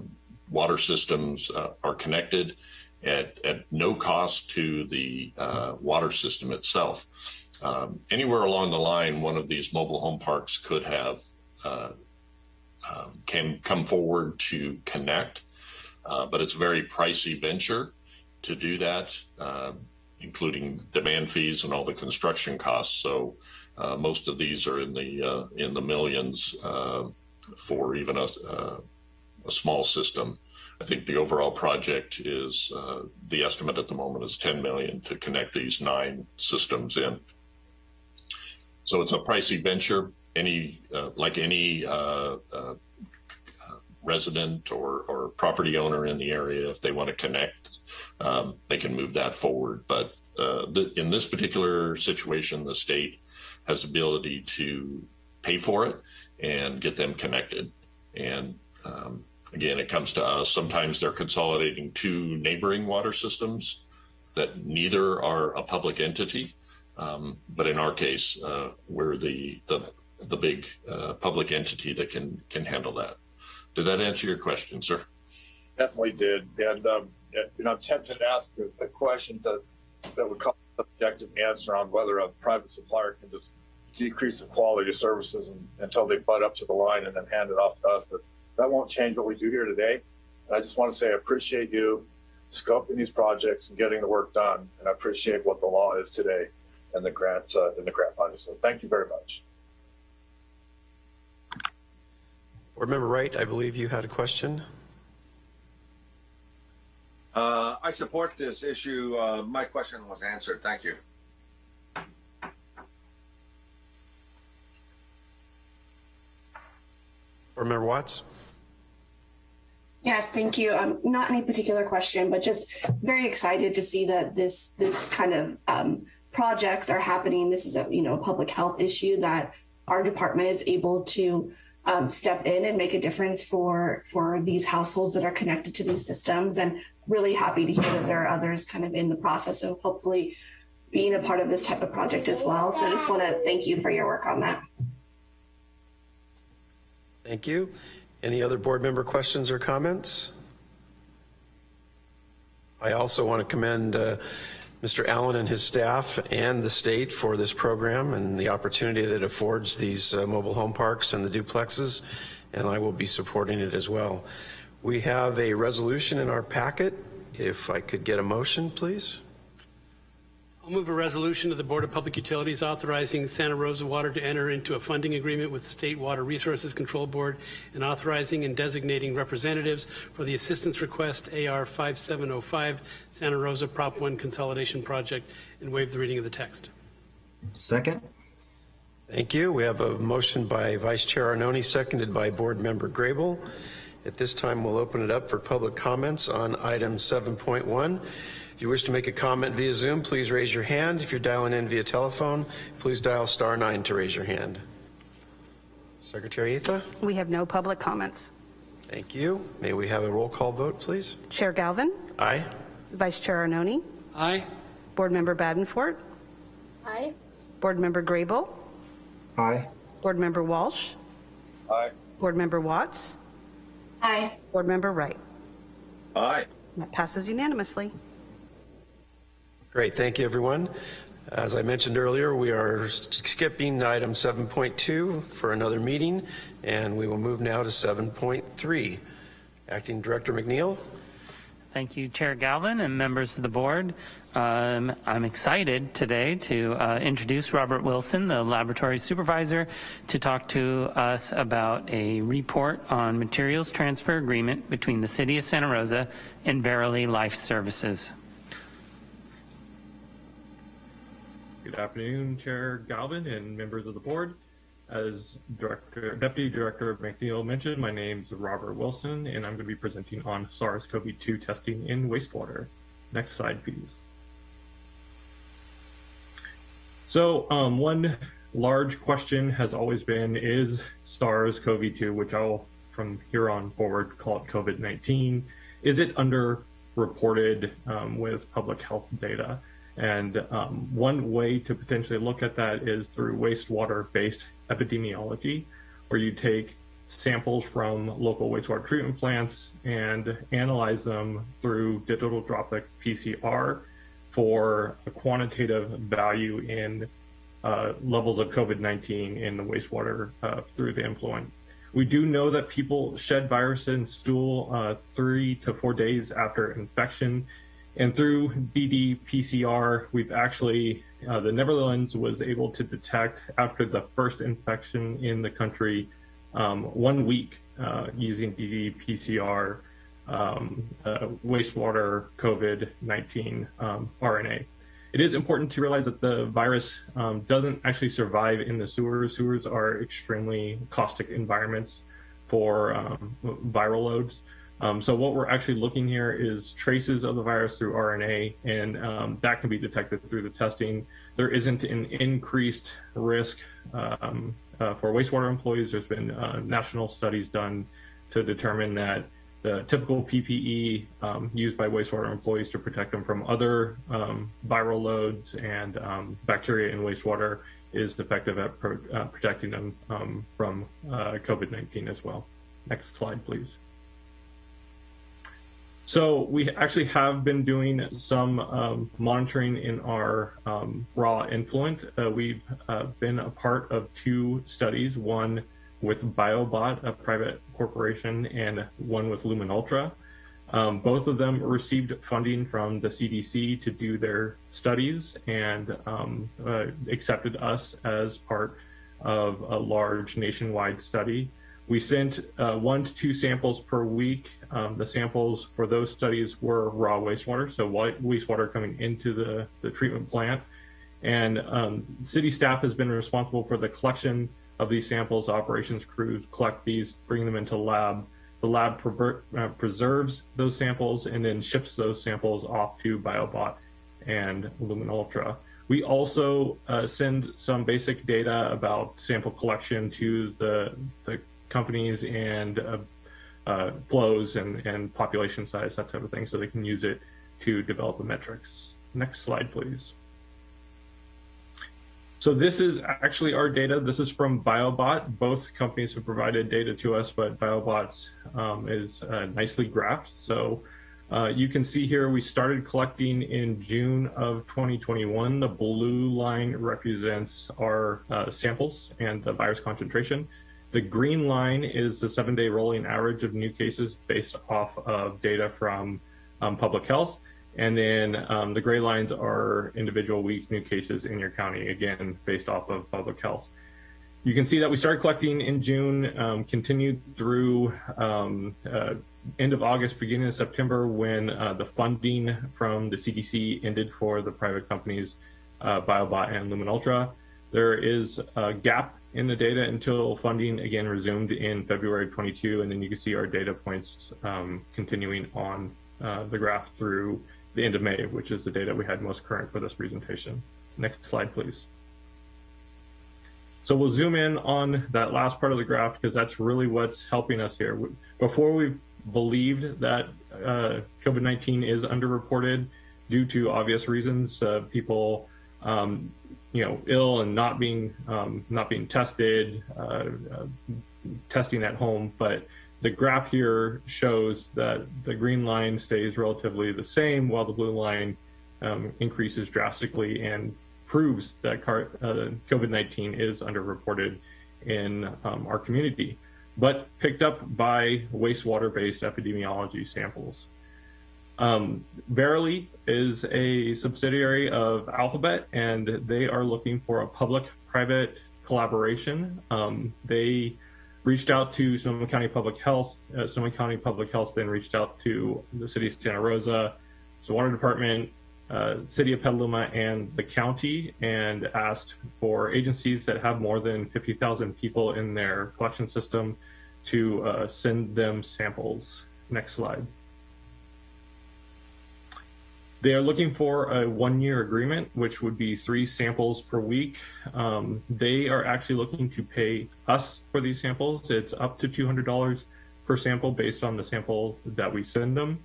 water systems uh, are connected at, at no cost to the uh, water system itself. Um, anywhere along the line, one of these mobile home parks could have uh, um, can come forward to connect, uh, but it's a very pricey venture to do that, uh, including demand fees and all the construction costs. So uh, most of these are in the in the millions for even a, a small system. I think the overall project is uh, the estimate at the moment is 10 million to connect these nine systems in. So it's a pricey venture. Any uh, like any uh, uh resident or, or property owner in the area, if they want to connect, um, they can move that forward. But uh, the, in this particular situation, the state has ability to pay for it and get them connected. And um, again, it comes to us. Sometimes they're consolidating two neighboring water systems that neither are a public entity. Um, but in our case, uh, we're the, the, the big uh, public entity that can, can handle that. Did that answer your question, sir? Definitely did. And, um, you know, I'm tempted to ask a, a question that, that would call an objective answer on whether a private supplier can just decrease the quality of services and, until they butt up to the line and then hand it off to us. But that won't change what we do here today. And I just want to say I appreciate you scoping these projects and getting the work done. And I appreciate what the law is today and the grant uh, and the grant money. So thank you very much. Board Member Wright, I believe you had a question. Uh, I support this issue. Uh, my question was answered. Thank you. Board Member Watts? Yes, thank you. Um, not any particular question, but just very excited to see that this this kind of um, projects are happening. This is a you know a public health issue that our department is able to um, step in and make a difference for for these households that are connected to these systems. And really happy to hear that there are others kind of in the process of hopefully being a part of this type of project as well. So I just want to thank you for your work on that. Thank you. Any other board member questions or comments? I also want to commend uh, Mr. Allen and his staff and the state for this program and the opportunity that affords these uh, mobile home parks and the duplexes, and I will be supporting it as well. We have a resolution in our packet. If I could get a motion, please. I'll move a resolution of the Board of Public Utilities authorizing Santa Rosa Water to enter into a funding agreement with the State Water Resources Control Board and authorizing and designating representatives for the assistance request AR 5705 Santa Rosa Prop 1 Consolidation Project and waive the reading of the text. Second. Thank you. We have a motion by Vice Chair Arnone, seconded by Board Member Grable. At this time, we'll open it up for public comments on item 7.1. If you wish to make a comment via Zoom, please raise your hand. If you're dialing in via telephone, please dial star nine to raise your hand. Secretary Atha? We have no public comments. Thank you. May we have a roll call vote, please? Chair Galvin, Aye. Vice Chair Arnone, Aye. Board Member Badenfort, Aye. Board Member Grable, Aye. Board Member Walsh, Aye. Board Member Watts, Aye. Board Member Wright. Aye. That passes unanimously. Great, thank you, everyone. As I mentioned earlier, we are skipping item 7.2 for another meeting, and we will move now to 7.3. Acting Director McNeil. Thank you, Chair Galvin and members of the board. Um, I'm excited today to uh, introduce Robert Wilson, the laboratory supervisor, to talk to us about a report on materials transfer agreement between the City of Santa Rosa and Verily Life Services. Good afternoon, Chair Galvin and members of the board. As Director, Deputy Director McNeil mentioned, my name is Robert Wilson, and I'm going to be presenting on SARS-CoV-2 testing in wastewater. Next slide, please. So um, one large question has always been, is SARS-CoV-2, which I'll from here on forward call it COVID-19, is it underreported um, with public health data? And um, one way to potentially look at that is through wastewater-based epidemiology, where you take samples from local wastewater treatment plants and analyze them through digital droplet PCR for a quantitative value in uh, levels of COVID-19 in the wastewater uh, through the influent. We do know that people shed virus in stool uh, three to four days after infection. And through ddPCR, we've actually, uh, the Netherlands was able to detect after the first infection in the country um, one week uh, using ddPCR um, uh, wastewater COVID-19 um, RNA. It is important to realize that the virus um, doesn't actually survive in the sewers. Sewers are extremely caustic environments for um, viral loads. Um, so what we're actually looking here is traces of the virus through RNA, and um, that can be detected through the testing. There isn't an increased risk um, uh, for wastewater employees. There's been uh, national studies done to determine that the typical PPE um, used by wastewater employees to protect them from other um, viral loads and um, bacteria in wastewater is effective at pro uh, protecting them from uh, COVID-19 as well. Next slide, please. So we actually have been doing some um, monitoring in our um, raw influent. Uh, we've uh, been a part of two studies, one with BioBot, a private corporation, and one with LuminUltra. Um, both of them received funding from the CDC to do their studies and um, uh, accepted us as part of a large nationwide study. We sent uh, one to two samples per week. Um, the samples for those studies were raw wastewater, so wastewater coming into the, the treatment plant. And um, city staff has been responsible for the collection of these samples, operations crews collect these, bring them into lab. The lab uh, preserves those samples and then ships those samples off to BioBot and LuminUltra. We also uh, send some basic data about sample collection to the, the companies and uh, uh, flows and, and population size, that type of thing, so they can use it to develop the metrics. Next slide, please. So this is actually our data. This is from BioBot. Both companies have provided data to us, but BioBot's um, is uh, nicely graphed. So uh, you can see here we started collecting in June of 2021. The blue line represents our uh, samples and the virus concentration. The green line is the seven-day rolling average of new cases based off of data from um, public health. And then um, the gray lines are individual week new cases in your county, again, based off of public health. You can see that we started collecting in June, um, continued through um, uh, end of August, beginning of September, when uh, the funding from the CDC ended for the private companies, uh, BioBot and LuminUltra. There is a gap in the data until funding again resumed in February 22, and then you can see our data points um, continuing on uh, the graph through the end of May, which is the data we had most current for this presentation. Next slide, please. So we'll zoom in on that last part of the graph because that's really what's helping us here. Before we believed that uh, COVID-19 is underreported due to obvious reasons, uh, people, um, you know, ill and not being um, not being tested, uh, uh testing at home, but the graph here shows that the green line stays relatively the same while the blue line um, increases drastically and proves that uh, COVID-19 is underreported in um, our community, but picked up by wastewater-based epidemiology samples. Um, Verily is a subsidiary of Alphabet, and they are looking for a public-private collaboration. Um, they reached out to Sonoma County Public Health. Uh, Sonoma County Public Health then reached out to the city of Santa Rosa, the water department, uh, city of Petaluma, and the county, and asked for agencies that have more than 50,000 people in their collection system to uh, send them samples. Next slide. They are looking for a one-year agreement, which would be three samples per week. Um, they are actually looking to pay us for these samples. It's up to $200 per sample based on the sample that we send them.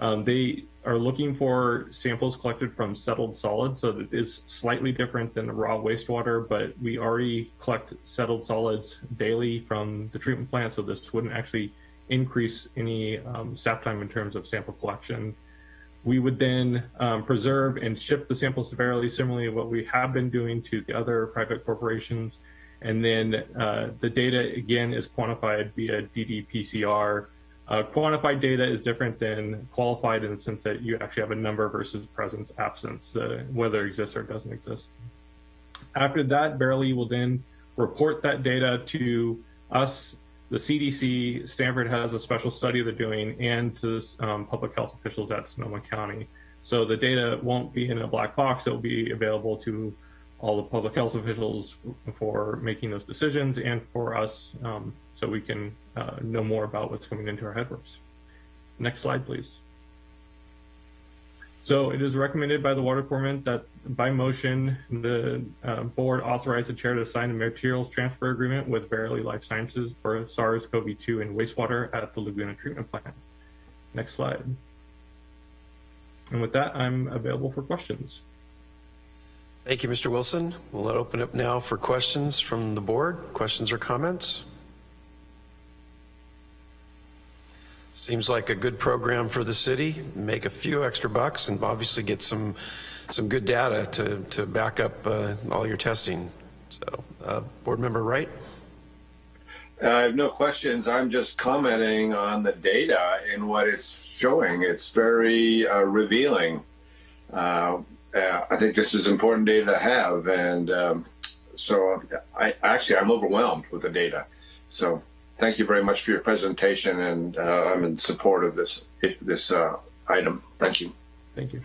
Um, they are looking for samples collected from settled solids, so that is slightly different than the raw wastewater, but we already collect settled solids daily from the treatment plant, so this wouldn't actually increase any um, staff time in terms of sample collection. We would then um, preserve and ship the samples to Verily, similarly what we have been doing to the other private corporations. And then uh, the data, again, is quantified via ddPCR. Uh, quantified data is different than qualified in the sense that you actually have a number versus presence, absence, uh, whether it exists or doesn't exist. After that, Verily will then report that data to us the CDC, Stanford has a special study they're doing, and to um, public health officials at Sonoma County. So the data won't be in a black box. It'll be available to all the public health officials for making those decisions and for us um, so we can uh, know more about what's coming into our headworks. Next slide, please. So it is recommended by the water department that by motion, the uh, board authorize the chair to sign a materials transfer agreement with Verily Life Sciences for SARS-CoV-2 and wastewater at the Laguna treatment plant. Next slide. And with that, I'm available for questions. Thank you, Mr. Wilson. We'll open up now for questions from the board. Questions or comments? Seems like a good program for the city. Make a few extra bucks and obviously get some some good data to to back up uh, all your testing. So, uh, board member Wright. I have no questions. I'm just commenting on the data and what it's showing. It's very uh, revealing. Uh, uh, I think this is important data to have, and um, so I actually I'm overwhelmed with the data. So thank you very much for your presentation, and uh, I'm in support of this this uh, item. Thank you. Thank you.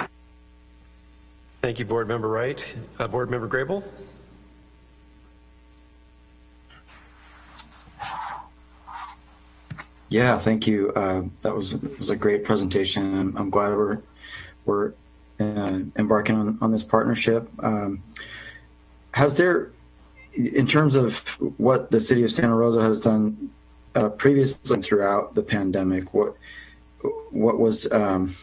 Thank you, Board Member Wright. Uh, Board Member Grable. Yeah, thank you. Uh, that was was a great presentation. I'm, I'm glad we're we're uh, embarking on, on this partnership. Um, has there, in terms of what the city of Santa Rosa has done uh, previously throughout the pandemic, what what was um,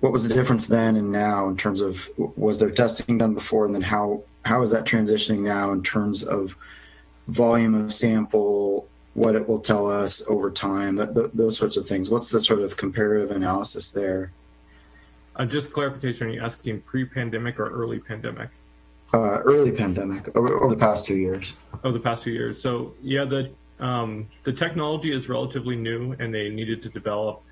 what was the difference then and now in terms of was there testing done before, and then how how is that transitioning now in terms of volume of sample, what it will tell us over time, that, those sorts of things. What's the sort of comparative analysis there? Uh, just clarification, are you asking pre-pandemic or early pandemic? Uh, early pandemic, over, over, the past two years. Over the past two years. So yeah, the um, the technology is relatively new, and they needed to develop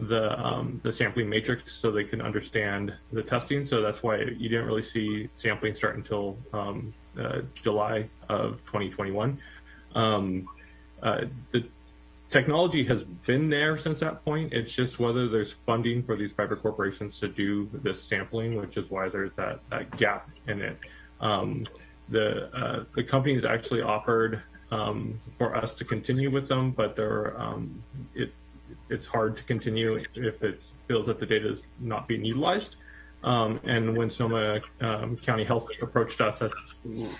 the um, the sampling matrix so they can understand the testing. So that's why you didn't really see sampling start until um, uh, July of 2021. Um, uh, the technology has been there since that point. It's just whether there's funding for these private corporations to do this sampling, which is why there's that, that gap in it. Um, the uh, the companies actually offered um, for us to continue with them, but they're, um, it, it's hard to continue if it feels that the data is not being utilized. Um, and when Sonoma um, County Health approached us, that's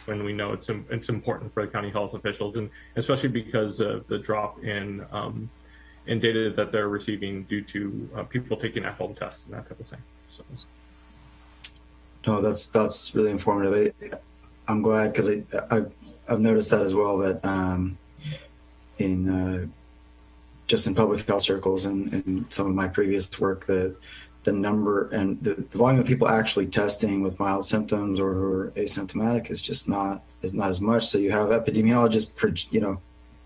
when we know it's it's important for the county health officials, and especially because of the drop in um, in data that they're receiving due to uh, people taking at-home tests and that type of thing. So. No, that's that's really informative. I, am glad because I, I I've noticed that as well that um, in uh, just in public health circles and, and some of my previous work that the number and the, the, volume of people actually testing with mild symptoms or, or asymptomatic is just not is not as much. So you have epidemiologists, you know,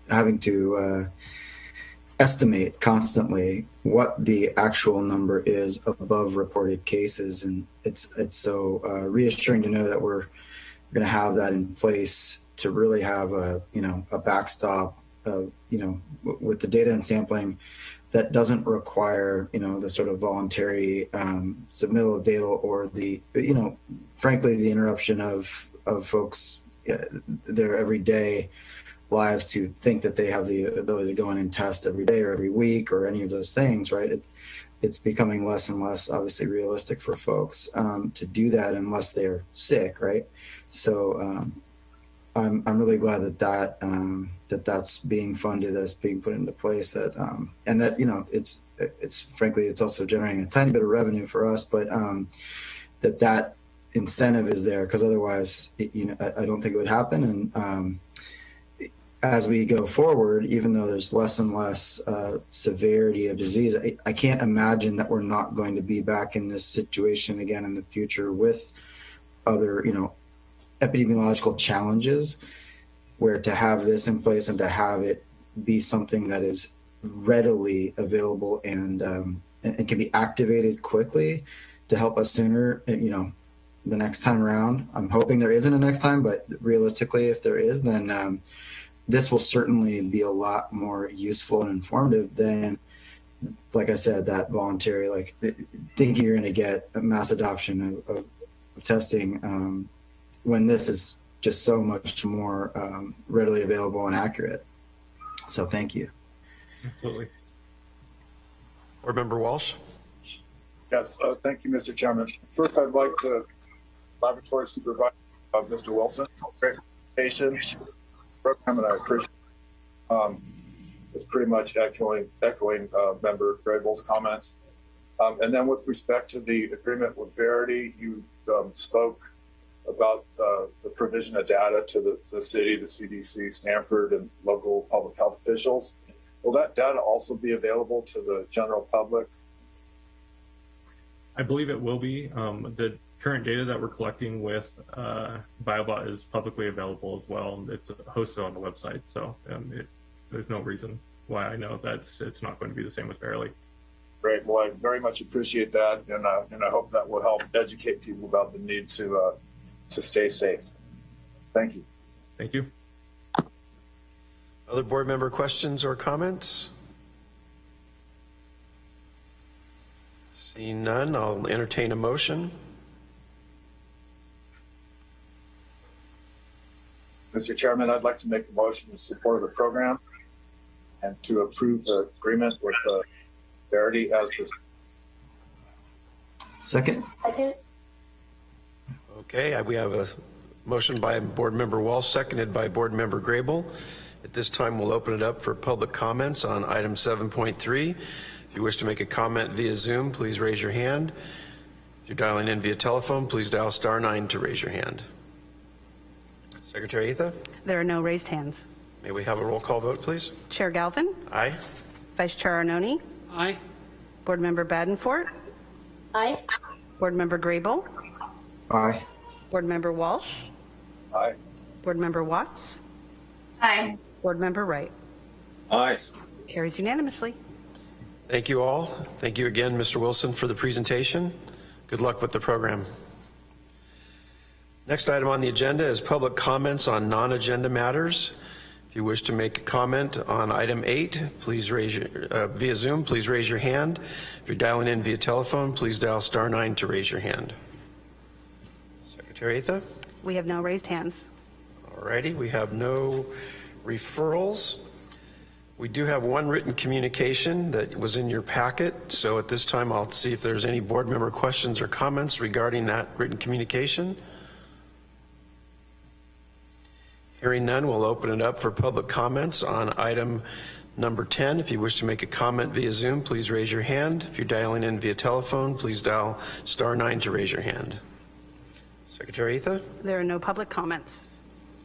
having to uh, estimate constantly what the actual number is above reported cases, and it's it's so uh, reassuring to know that we're going to have that in place to really have a you know a backstop of you know with the data and sampling that doesn't require you know the sort of voluntary um, submittal of data or the you know frankly the interruption of of folks uh, their everyday lives to think that they have the ability to go in and test every day or every week or any of those things right it, it's becoming less and less obviously realistic for folks um, to do that unless they're sick, right? So um, I'm I'm really glad that that um, that that's being funded, that it's being put into place, that um, and that you know it's it's frankly it's also generating a tiny bit of revenue for us, but um, that that incentive is there because otherwise, it, you know, I, I, don't think it would happen. And um, as we go forward, even though there's less and less uh, severity of disease, I, I can't imagine that we're not going to be back in this situation again in the future with other, you know, epidemiological challenges where to have this in place and to have it be something that is readily available and, um, and, can be activated quickly to help us sooner, you know, the next time around. I'm hoping there isn't a next time, but realistically, if there is, then um, this will certainly be a lot more useful and informative than, like I said, that voluntary, like thinking you're going to get a mass adoption of, of, of testing um, when this is just so much more um, readily available and accurate. So thank you. Absolutely. Board Member Walsh. Yes, uh, thank you, Mr. Chairman. First, I'd like to Laboratory Supervisor uh, Mr. Wilson. Great presentation program, and I appreciate. Um, it's pretty much echoing echoing uh, Member Grable's comments. Um, and then with respect to the agreement with Verity, you um, spoke about uh, the provision of data to the, the city, the CDC, Stanford, and local public health officials. Will that data also be available to the general public? I believe it will be. Um, the current data that we're collecting with uh, BioBot is publicly available as well. It's hosted on the website, so um, it, there's no reason why I know that it's not going to be the same with Verily. Great. Well, I very much appreciate that, and uh, and I hope that will help educate people about the need to uh, to stay safe. Thank you. Thank you. Other board member questions or comments? Seeing none, I'll entertain a motion. Mr. Chairman, I'd like to make a motion in support of the program and to approve the agreement with uh, Verity as presented. Second. Second. Okay, we have a motion by Board Member Walsh, seconded by Board Member Grable. At this time, we'll open it up for public comments on item 7.3. If you wish to make a comment via Zoom, please raise your hand. If you're dialing in via telephone, please dial star nine to raise your hand. Secretary Atha? There are no raised hands. May we have a roll call vote, please? Chair Galvin? Aye. Vice Chair Arnone? Aye. Board Member Badenfort? Aye. Board Member Grable? Aye. Board Member Walsh? Aye. Board Member Watts? Aye. Board Member Wright? Aye. Carries unanimously. Thank you all. Thank you again, Mr. Wilson, for the presentation. Good luck with the program. Next item on the agenda is public comments on non-agenda matters. If you wish to make a comment on item eight, please raise your, uh, via Zoom, please raise your hand. If you're dialing in via telephone, please dial star nine to raise your hand. Secretary Atha? We have no raised hands. All righty, we have no referrals. We do have one written communication that was in your packet, so at this time I'll see if there's any board member questions or comments regarding that written communication. Hearing none, we'll open it up for public comments on item number 10. If you wish to make a comment via Zoom, please raise your hand. If you're dialing in via telephone, please dial star 9 to raise your hand. Secretary Atha? There are no public comments.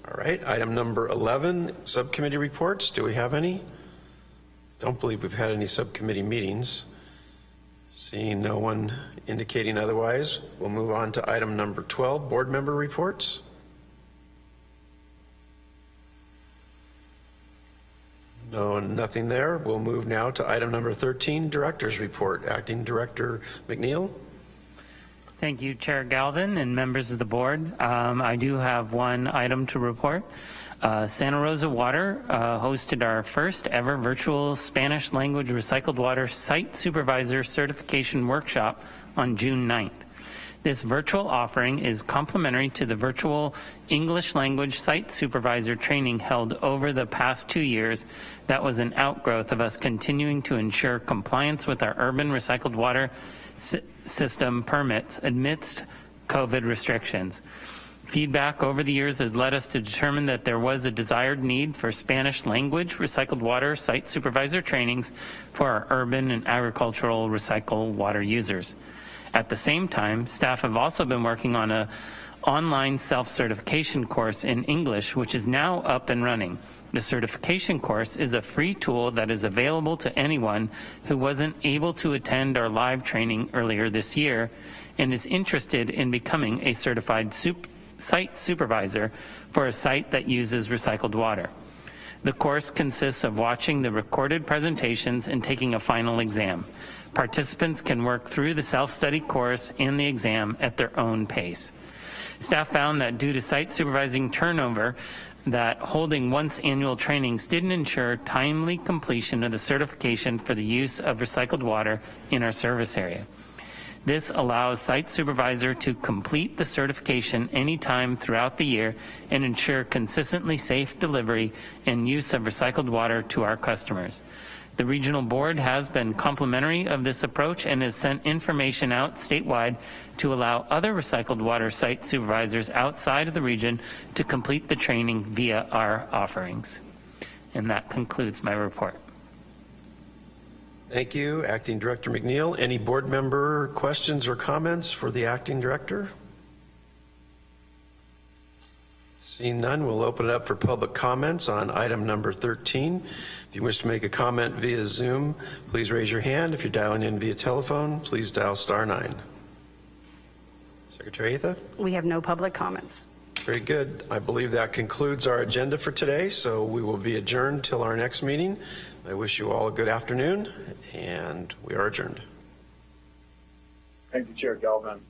All right, item number 11, subcommittee reports. Do we have any? Don't believe we've had any subcommittee meetings. Seeing no one indicating otherwise, we'll move on to item number 12, board member reports. No, nothing there. We'll move now to item number 13, Director's Report. Acting Director McNeil. Thank you, Chair Galvin and members of the board. Um, I do have one item to report. Uh, Santa Rosa Water uh, hosted our first ever virtual Spanish language recycled water site supervisor certification workshop on June 9th. This virtual offering is complementary to the virtual English language site supervisor training held over the past two years that was an outgrowth of us continuing to ensure compliance with our urban recycled water system permits amidst COVID restrictions. Feedback over the years has led us to determine that there was a desired need for Spanish language recycled water site supervisor trainings for our urban and agricultural recycled water users. At the same time, staff have also been working on a online self-certification course in English, which is now up and running. The certification course is a free tool that is available to anyone who wasn't able to attend our live training earlier this year and is interested in becoming a certified sup- site supervisor for a site that uses recycled water. The course consists of watching the recorded presentations and taking a final exam. Participants can work through the self-study course and the exam at their own pace. Staff found that due to site supervising turnover, that holding once annual trainings didn't ensure timely completion of the certification for the use of recycled water in our service area. This allows site supervisor to complete the certification anytime throughout the year and ensure consistently safe delivery and use of recycled water to our customers. The regional board has been complimentary of this approach and has sent information out statewide to allow other recycled water site supervisors outside of the region to complete the training via our offerings. And that concludes my report. Thank you, Acting Director McNeil. Any board member questions or comments for the Acting Director? Seeing none, we'll open it up for public comments on item number 13. If you wish to make a comment via Zoom, please raise your hand. If you're dialing in via telephone, please dial star nine. Secretary Atha? We have no public comments. Very good. I believe that concludes our agenda for today, so we will be adjourned till our next meeting. I wish you all a good afternoon, and we are adjourned. Thank you, Chair Galvin.